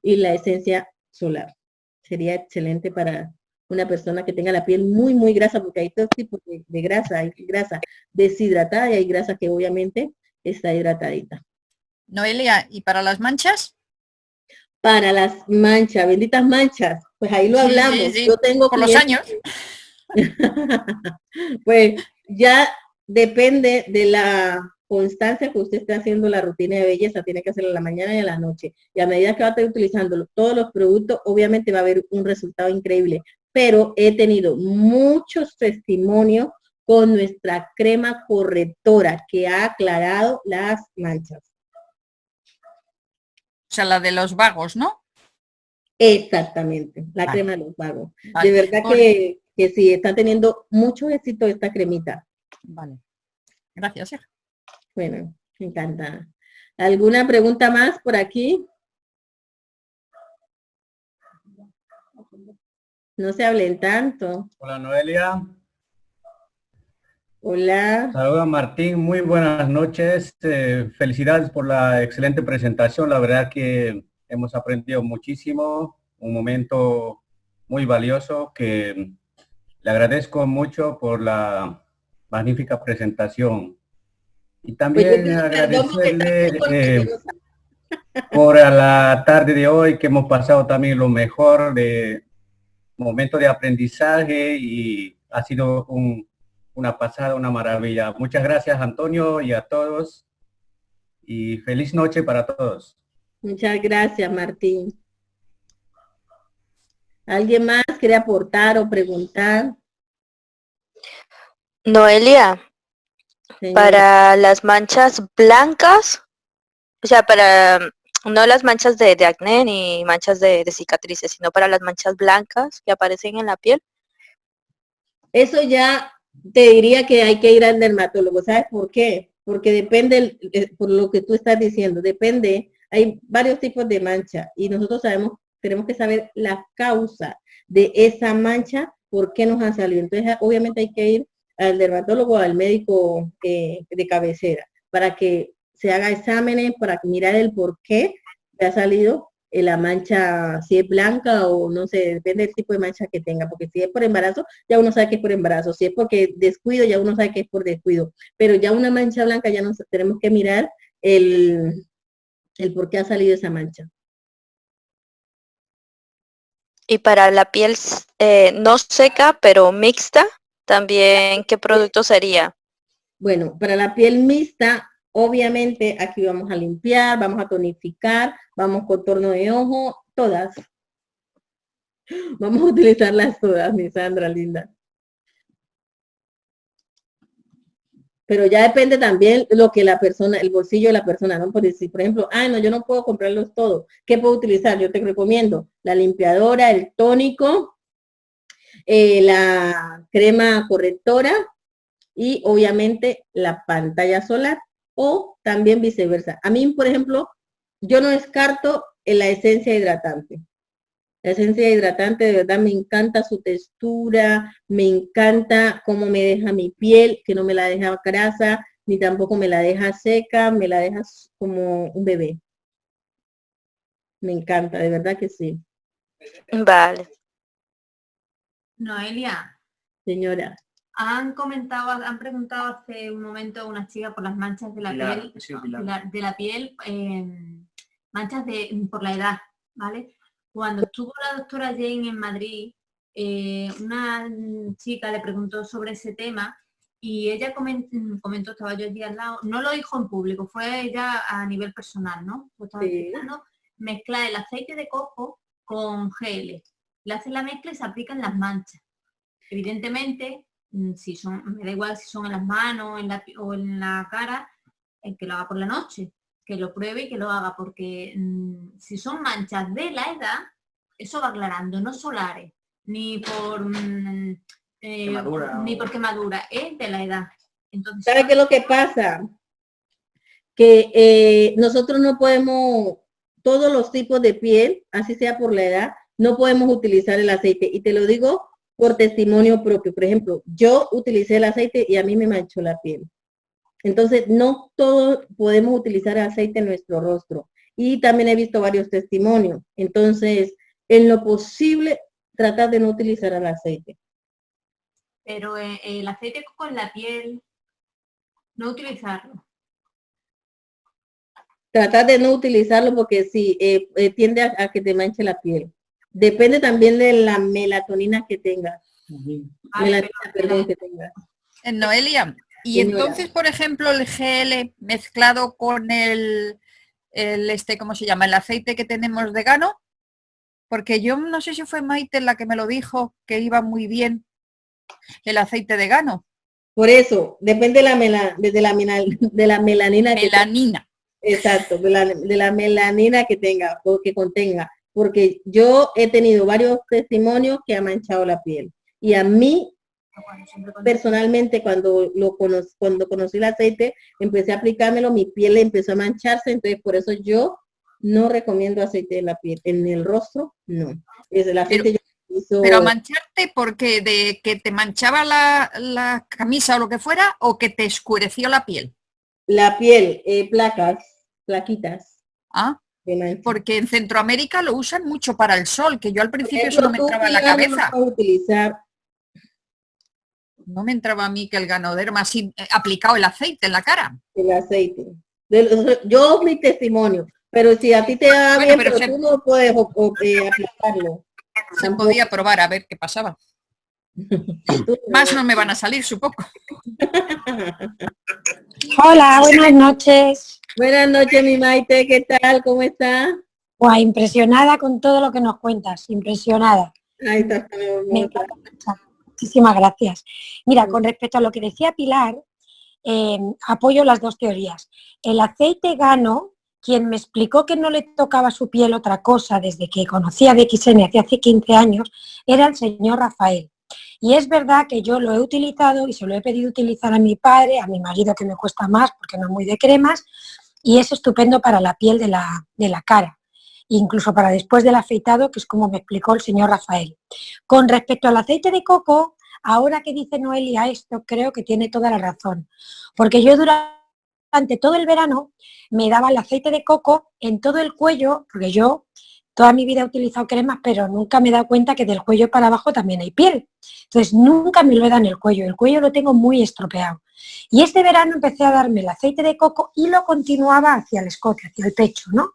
y la esencia solar. Sería excelente para una persona que tenga la piel muy, muy grasa, porque hay dos tipos de grasa. Hay grasa deshidratada y hay grasa que obviamente está hidratadita. Noelia, ¿y para las manchas? Para las manchas, benditas manchas, pues ahí lo hablamos. Yo tengo por los años. pues ya depende de la constancia que usted esté haciendo la rutina de belleza, tiene que hacerla en la mañana y en la noche. Y a medida que va a estar utilizando todos los productos, obviamente va a haber un resultado increíble. Pero he tenido muchos testimonios con nuestra crema correctora que ha aclarado las manchas. O sea, la de los vagos, ¿no? Exactamente, la crema de los vagos. De verdad que, que, sí, está teniendo mucho éxito esta cremita. Vale. Gracias, Bueno, me encanta. ¿Alguna pregunta más por aquí? No se hablen tanto. Hola, Noelia. Hola. Saludos Martín, muy buenas noches. Eh, felicidades por la excelente presentación. La verdad que hemos aprendido muchísimo, un momento muy valioso que le agradezco mucho por la magnífica presentación. Y también pues agradecerle eh, por la tarde de hoy que hemos pasado también lo mejor de momento de aprendizaje y ha sido un una pasada, una maravilla. Muchas gracias Antonio y a todos y feliz noche para todos. Muchas gracias Martín. ¿Alguien más quiere aportar o preguntar? Noelia, para las manchas blancas, o sea, para no las manchas de, acné ni manchas de, de, cicatrices, sino para las manchas blancas que aparecen en la piel. Eso ya te diría que hay que ir al dermatólogo. ¿Sabes por qué? Porque depende, eh, por lo que tú estás diciendo, depende, hay varios tipos de mancha y nosotros sabemos, tenemos que saber la causa de esa mancha, por qué nos han salido. Entonces, obviamente hay que ir al dermatólogo, al médico eh, de cabecera, para que se haga exámenes, para mirar el por qué ha salido la mancha, si es blanca o no sé, depende del tipo de mancha que tenga, porque si es por embarazo, ya uno sabe que es por embarazo, si es porque descuido, ya uno sabe que es por descuido, pero ya una mancha blanca ya nos tenemos que mirar el, el por qué ha salido esa mancha. Y para la piel eh, no seca, pero mixta, también, ¿qué producto sería? Bueno, para la piel mixta, Obviamente aquí vamos a limpiar, vamos a tonificar, vamos contorno de ojo, todas. Vamos a utilizarlas todas, mi Sandra linda. Pero ya depende también lo que la persona, el bolsillo de la persona, ¿no? Por decir, por ejemplo, ah, no, yo no puedo comprarlos todos. ¿Qué puedo utilizar? Yo te recomiendo la limpiadora, el tónico, eh, la crema correctora y obviamente la pantalla solar o también viceversa. A mí, por ejemplo, yo no descarto en la esencia hidratante. La esencia hidratante de verdad me encanta su textura, me encanta cómo me deja mi piel, que no me la deja grasa, ni tampoco me la deja seca, me la dejas como un bebé. Me encanta, de verdad que sí. Vale. Noelia, Señora, han comentado, han preguntado hace un momento una chica por las manchas de la Pilar, piel, Pilar. de la, piel, eh, manchas de, por la edad, ¿vale? Cuando estuvo la doctora Jane en Madrid, eh, una chica le preguntó sobre ese tema y ella comen- comentó, estaba yo allí al lado, no lo dijo en público, fue ella a nivel personal, ¿no? Lo estaba Sí. mezclar el aceite de coco con gel. Le hacen la mezcla y se aplican las manchas. Evidentemente, si son, me da igual si son en las manos en la, o en la cara, el que lo haga por la noche, que lo pruebe y que lo haga, porque mm, si son manchas de la edad, eso va aclarando, no solares, ni por mm, eh, Quemadura ni o- por quemadura, es de la edad. Entonces, ¿sabe qué es lo que pasa? Que eh, nosotros no podemos, todos los tipos de piel, así sea por la edad, no podemos utilizar el aceite. Y te lo digo por testimonio propio. Por ejemplo, yo utilicé el aceite y a mí me manchó la piel. Entonces, no todos podemos utilizar aceite en nuestro rostro. Y también he visto varios testimonios. Entonces, en lo posible, tratar de no utilizar el aceite. pero eh, el aceite en la piel, no utilizarlo. Tratar de no utilizarlo porque sí, eh, eh, tiende a, a que te manche la piel. Depende también de la melatonina que tengas. Melatonina, perdón, que tengas. Eh, Noelia, y entonces, por ejemplo, el GL mezclado con el, el este, ¿cómo se llama? El aceite que tenemos de gano, porque yo no sé si fue Maite la que me lo dijo, que iba muy bien el aceite de gano, Por eso, depende de la, mela- de la, de la melanina que melanina. Exacto, de la, de la melanina que tenga o que contenga, porque yo he tenido varios testimonios que ha manchado la piel. Y a mí, con- personalmente, cuando lo cono- cuando conocí el aceite, empecé a aplicármelo, mi piel empezó a mancharse, entonces por eso yo no recomiendo aceite en la piel, en el rostro, no. Es el aceite yo utilizo- Pero mancharte porque de que te manchaba la, la camisa o lo que fuera, o que te escureció la piel. la piel, eh, placas, plaquitas. Ah, de. Porque en Centroamérica lo usan mucho para el sol, que yo al principio eso no me entraba en la cabeza. utilizar No me entraba a mí que el ganoderma así eh, aplicado el aceite en la cara. el aceite. De los- yo mi testimonio, pero si a ti te da Bueno, bien, pero pero, se- tú no puedes o- o, eh, aplicarlo. Se Tampoco. podía probar a ver qué pasaba. Más no me van a salir, supongo. Hola, buenas noches. Buenas noches, mi Maite, ¿qué tal? ¿Cómo está? Guau, impresionada con todo lo que nos cuentas, impresionada. Ahí está. Me encanta. Muchísimas gracias. Mira, con respecto a lo que decía Pilar, eh, apoyo las dos teorías. El aceite gano, quien me explicó que no le tocaba a su piel otra cosa desde que conocía BXN hace hace 15 años, era el señor Rafael. Y es verdad que yo lo he utilizado y se lo he pedido utilizar a mi padre, a mi marido que me cuesta más porque no es muy de cremas, y es estupendo para la piel de la, de la cara, incluso para después del afeitado, que es como me explicó el señor Rafael. Con respecto al aceite de coco, ahora que dice Noelia esto, creo que tiene toda la razón, porque yo durante todo el verano me daba el aceite de coco en todo el cuello, porque yo toda mi vida he utilizado cremas, pero nunca me he dado cuenta que del cuello para abajo también hay piel. Entonces nunca me lo he dado en el cuello, el cuello lo tengo muy estropeado. Y este verano empecé a darme el aceite de coco y lo continuaba hacia el escote, hacia el pecho, ¿no?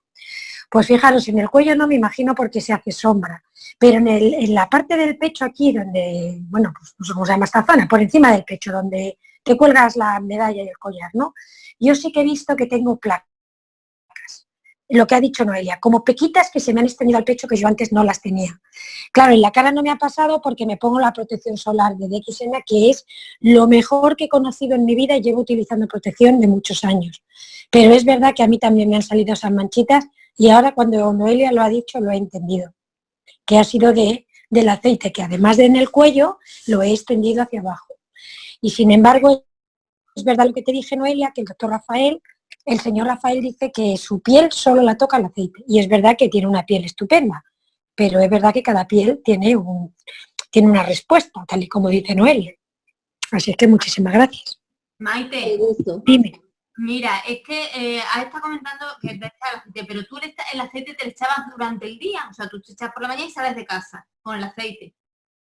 Pues fijaros, en el cuello no me imagino porque se hace sombra, pero en, la parte del pecho aquí, donde, bueno, pues no sé cómo se llama esta zona, por encima del pecho, donde te cuelgas la medalla y el collar, ¿no? Yo sí que he visto que tengo placas. Lo que ha dicho Noelia, como pequitas que se me han extendido al pecho que yo antes no las tenía. Claro, en la cara no me ha pasado porque me pongo la protección solar de DXN, que es lo mejor que he conocido en mi vida y llevo utilizando protección de muchos años. Pero es verdad que a mí también me han salido esas manchitas y ahora cuando Noelia lo ha dicho lo he entendido, que ha sido de, del aceite, que además de en el cuello lo he extendido hacia abajo. Y sin embargo, es verdad lo que te dije, Noelia, que el doctor Rafael, el señor Rafael dice que su piel solo la toca el aceite. Y es verdad que tiene una piel estupenda, pero es verdad que cada piel tiene, un, tiene una respuesta, tal y como dice Noelia. Así es que muchísimas gracias. Maite, gusto. Dime. mira, es que eh, has estado comentando que te echas el aceite, pero tú el aceite te lo echabas durante el día, o sea, tú te echas por la mañana y sales de casa con el aceite.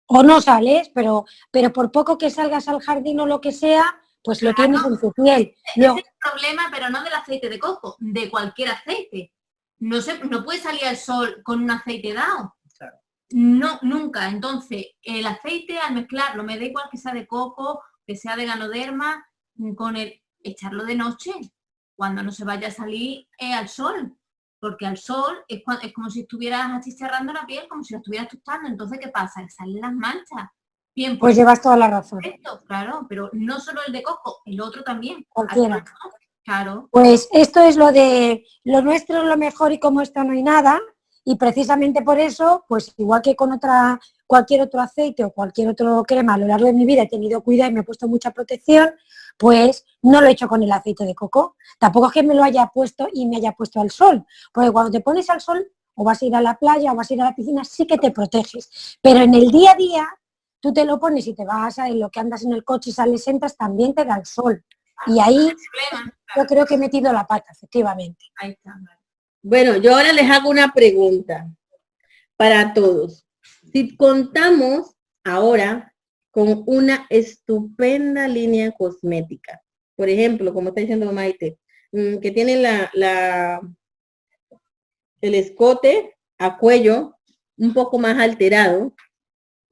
O no sales, pero, pero por poco que salgas al jardín o lo que sea, pues lo tienes en tu piel. Es el problema, pero no del aceite de coco, de cualquier aceite. No se, no puede salir al sol con un aceite dado. Claro. No, nunca. Entonces, el aceite al mezclarlo, me da igual que sea de coco, que sea de ganoderma, mm, con el echarlo de noche, cuando no se vaya a salir eh, al sol. Porque al sol es como si estuvieras achicharrando la piel, como si la estuvieras tostando. Entonces, ¿qué pasa? Que salen las manchas. Bien, pues llevas toda la razón. esto, claro, pero no solo el de coco, el otro también. Cualquiera. Claro. Pues esto es lo de lo nuestro es lo mejor y como esto no hay nada. Y precisamente por eso, pues igual que con otra, cualquier otro aceite o cualquier otro crema a lo largo de mi vida he tenido cuidado y me he puesto mucha protección, pues no lo he hecho con el aceite de coco. Tampoco es que me lo haya puesto y me haya puesto al sol. Porque cuando te pones al sol o vas a ir a la playa o vas a ir a la piscina, sí que te proteges. Pero en el día a día, tú te lo pones y te vas a en lo que andas en el coche y sales, entras, también te da el sol. Y ahí yo creo que he metido la pata, efectivamente. Ahí está. Bueno, yo ahora les hago una pregunta para todos. Si contamos ahora con una estupenda línea cosmética, por ejemplo, como está diciendo Maite, mm, que tiene la, la, el escote a cuello un poco más alterado,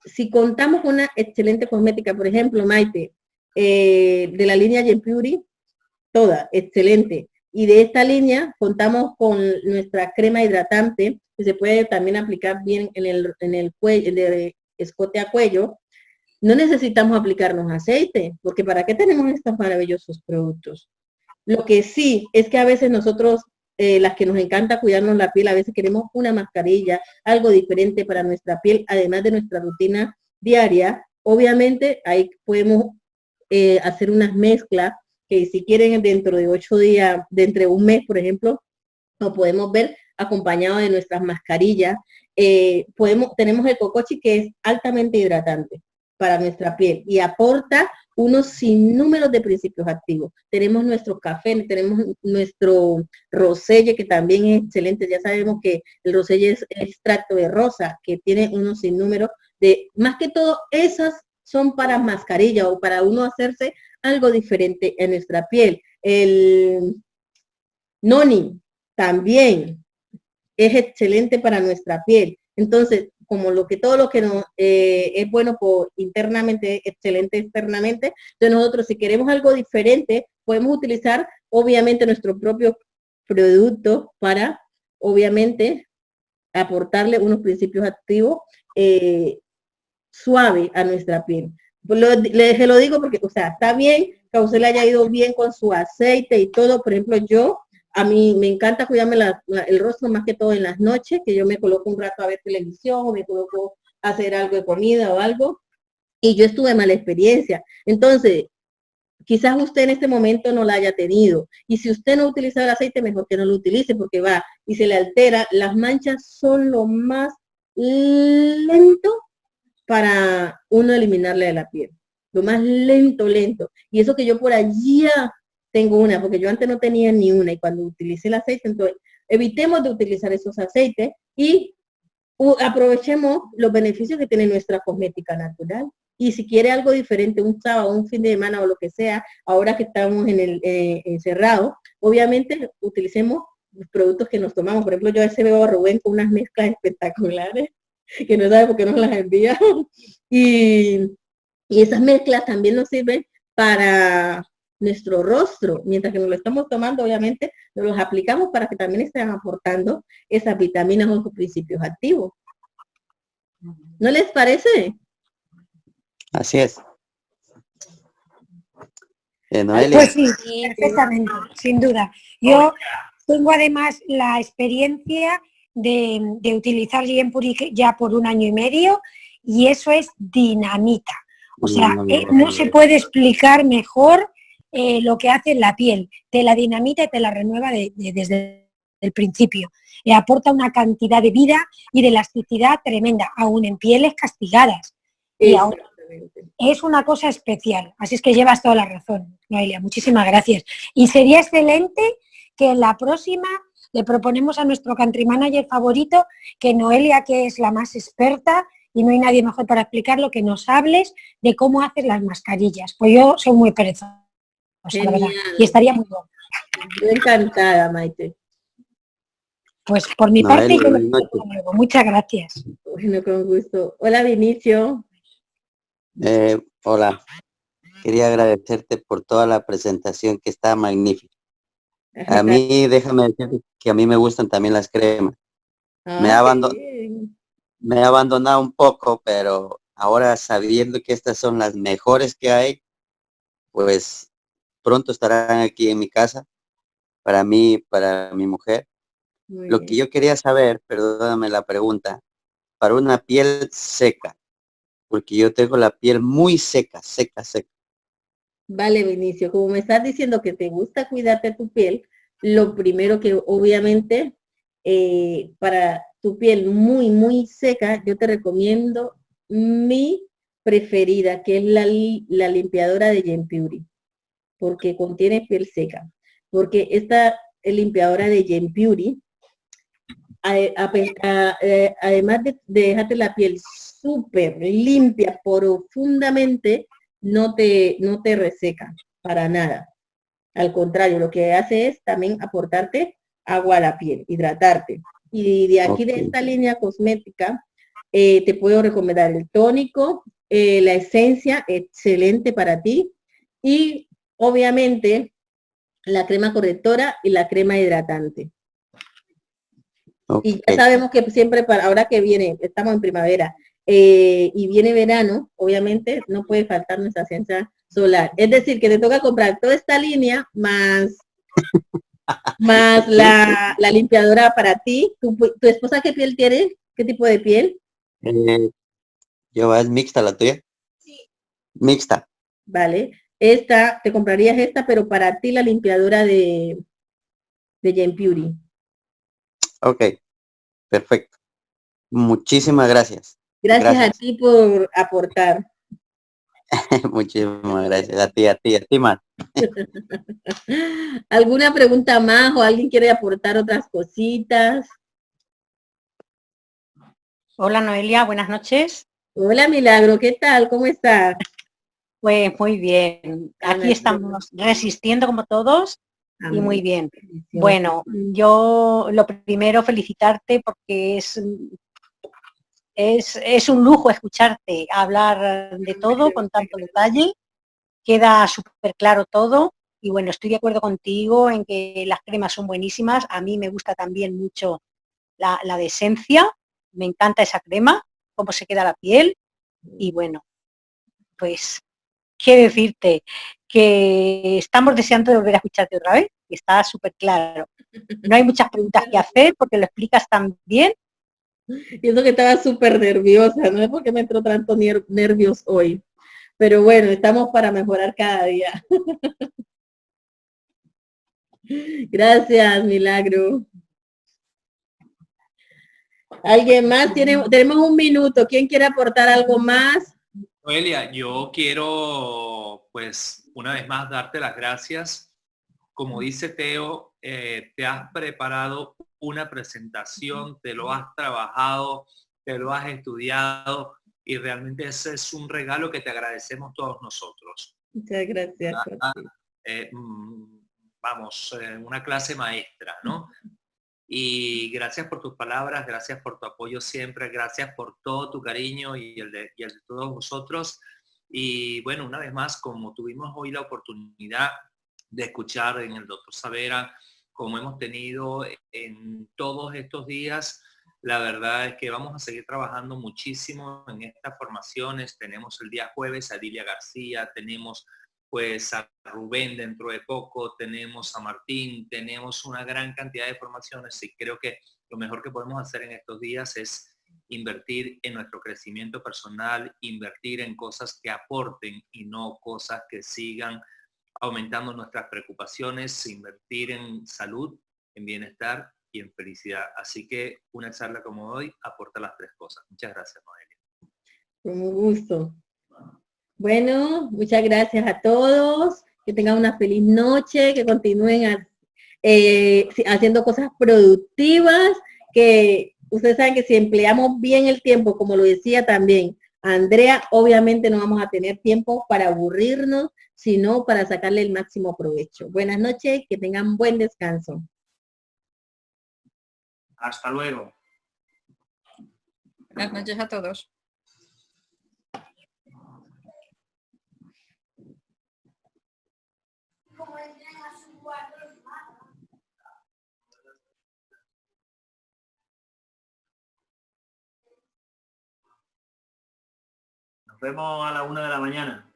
si contamos con una excelente cosmética, por ejemplo, Maite, eh, de la línea Gen Beauty, toda, excelente. Y de esta línea contamos con nuestra crema hidratante, que se puede también aplicar bien en el, en el cuello, escote a cuello. No necesitamos aplicarnos aceite, porque ¿para qué tenemos estos maravillosos productos? Lo que sí es que a veces nosotros, eh, las que nos encanta cuidarnos la piel, a veces queremos una mascarilla, algo diferente para nuestra piel, además de nuestra rutina diaria. Obviamente ahí podemos eh, hacer unas mezclas que si quieren dentro de ocho días, de un mes, por ejemplo, lo podemos ver acompañado de nuestras mascarillas. Eh, podemos, tenemos el cocochi que es altamente hidratante para nuestra piel y aporta unos sinnúmeros de principios activos. Tenemos nuestro café, tenemos nuestro roselle que también es excelente. Ya sabemos que el roselle es extracto de rosa que tiene unos sinnúmeros de, más que todo, esas son para mascarilla o para uno hacerse algo diferente en nuestra piel. El noni también es excelente para nuestra piel. Entonces, como lo que todo lo que nos eh, es bueno internamente, excelente externamente, entonces nosotros si queremos algo diferente, podemos utilizar obviamente nuestro propio producto para obviamente aportarle unos principios activos eh, suave a nuestra piel. Lo, le, se lo digo porque, o sea, está bien que a usted le haya ido bien con su aceite y todo. Por ejemplo, yo, a mí me encanta cuidarme el rostro más que todo en las noches, que yo me coloco un rato a ver televisión o me coloco a hacer algo de comida o algo. Y yo estuve mala experiencia. Entonces, quizás usted en este momento no la haya tenido. Y si usted no utiliza el aceite, mejor que no lo utilice porque va y se le altera. Las manchas son lo más lento para uno eliminarle de la piel. Lo más lento, lento. Y eso que yo por allí tengo una, porque yo antes no tenía ni una. Y cuando utilicé el aceite, entonces evitemos de utilizar esos aceites y aprovechemos los beneficios que tiene nuestra cosmética natural. Y si quiere algo diferente, un sábado, un fin de semana o lo que sea, ahora que estamos en el eh, encerrado, obviamente utilicemos los productos que nos tomamos. Por ejemplo, yo a veces veo a Rubén con unas mezclas espectaculares que no sabe por qué nos las envía. Y, y esas mezclas también nos sirven para nuestro rostro. Mientras que nos lo estamos tomando, obviamente, nos los aplicamos para que también estén aportando esas vitaminas o sus principios activos. ¿No les parece? Así es. Eh, pues sí, perfectamente, sin duda. Yo tengo además la experiencia de, de utilizar Liempuri ya por un año y medio y eso es dinamita. O sea, eh, no se puede explicar mejor eh, lo que hace la piel. Te la dinamita y te la renueva de, de, desde el principio. Le aporta una cantidad de vida y de elasticidad tremenda, aún en pieles castigadas. Y aún, es una cosa especial. Así es que llevas toda la razón, Noelia. Muchísimas gracias. Y sería excelente que en la próxima le proponemos a nuestro country manager favorito que Noelia, que es la más experta, y no hay nadie mejor para explicarlo, que nos hables de cómo haces las mascarillas. Pues yo soy muy perezosa, la verdad, y estaría muy bueno. encantada, Maite. Pues por mi parte, yo lo muchas gracias. Bueno, con gusto. Hola, Vinicio. Eh, hola. Quería agradecerte por toda la presentación que está magnífica. A mí, déjame decir que a mí me gustan también las cremas. me, ha me he abandonado un poco, pero ahora sabiendo que estas son las mejores que hay, pues pronto estarán aquí en mi casa, para mí, para mi mujer. Lo que yo quería saber, perdóname la pregunta, para una piel seca, porque yo tengo la piel muy seca, seca, seca. Vale, Vinicio, como me estás diciendo que te gusta cuidarte tu piel, lo primero que obviamente eh, para tu piel muy, muy seca, yo te recomiendo mi preferida, que es la, la limpiadora de Gen porque contiene piel seca. Porque esta limpiadora de Gen eh, además de, dejarte la piel súper limpia profundamente, no te, no te reseca para nada. Al contrario, lo que hace es también aportarte agua a la piel, hidratarte. Y de aquí de esta línea cosmética, eh, te puedo recomendar el tónico, eh, la esencia, excelente para ti. Y obviamente la crema correctora y la crema hidratante. Y ya sabemos que siempre para ahora que viene, estamos en primavera eh, y viene verano, obviamente no puede faltar nuestra esencia solar. Es decir, que te toca comprar toda esta línea más más la, limpiadora para ti. ¿Tu, esposa qué piel tiene? ¿Qué tipo de piel? Eh, yo es mixta la tuya. Sí. Mixta. Vale. Esta, te comprarías esta, pero para ti la limpiadora de, de Gen Beauty. Ok, perfecto. Muchísimas gracias. Gracias, a ti por aportar. Muchísimas gracias. A ti, a ti, a ti más. ¿Alguna pregunta más o alguien quiere aportar otras cositas? Hola Noelia, buenas noches. Hola Milagro, ¿qué tal? ¿Cómo estás? Pues muy bien. Aquí estamos resistiendo como todos y muy bien. Bueno, yo lo primero felicitarte porque es, es, un lujo escucharte hablar de todo con tanto detalle. Queda súper claro todo y bueno, estoy de acuerdo contigo en que las cremas son buenísimas. A mí me gusta también mucho la, la de esencia. Me encanta esa crema, cómo se queda la piel. Y bueno, pues, ¿qué decirte? Que estamos deseando de volver a escucharte otra vez está súper claro. No hay muchas preguntas que hacer porque lo explicas tan bien. Y eso que estaba súper nerviosa, no es porque me entró tanto nervios hoy. Pero bueno, estamos para mejorar cada día. Gracias, Milagro. ¿Alguien más? ¿Tiene, tenemos un minuto. ¿Quién quiere aportar algo más? Noelia, yo quiero, pues, una vez más darte las gracias como dice Teo, eh, te has preparado una presentación, te lo has trabajado, te lo has estudiado y realmente ese es un regalo que te agradecemos todos nosotros. Muchas gracias. Ah, eh, mm, vamos, eh, una clase maestra, ¿no? Y gracias por tus palabras, gracias por tu apoyo siempre, gracias por todo tu cariño y el de, todos vosotros. Y bueno, una vez más, como tuvimos hoy la oportunidad de escuchar en el doctor Savera, como hemos tenido en todos estos días. La verdad es que vamos a seguir trabajando muchísimo en estas formaciones. Tenemos el día jueves a Dilia García, tenemos pues a Rubén dentro de poco, tenemos a Martín, tenemos una gran cantidad de formaciones y creo que lo mejor que podemos hacer en estos días es invertir en nuestro crecimiento personal, invertir en cosas que aporten y no cosas que sigan aumentando nuestras preocupaciones, invertir en salud, en bienestar y en felicidad. Así que una charla como hoy aporta las tres cosas. Muchas gracias, Noelia. Con gusto. Bueno, muchas gracias a todos. Que tengan una feliz noche, que continúen eh, haciendo cosas productivas, que ustedes saben que si empleamos bien el tiempo, como lo decía también Andrea, obviamente no vamos a tener tiempo para aburrirnos, sino para sacarle el máximo provecho. Buenas noches, que tengan buen descanso. Hasta luego. Buenas noches a todos. Vemos a la una de la mañana.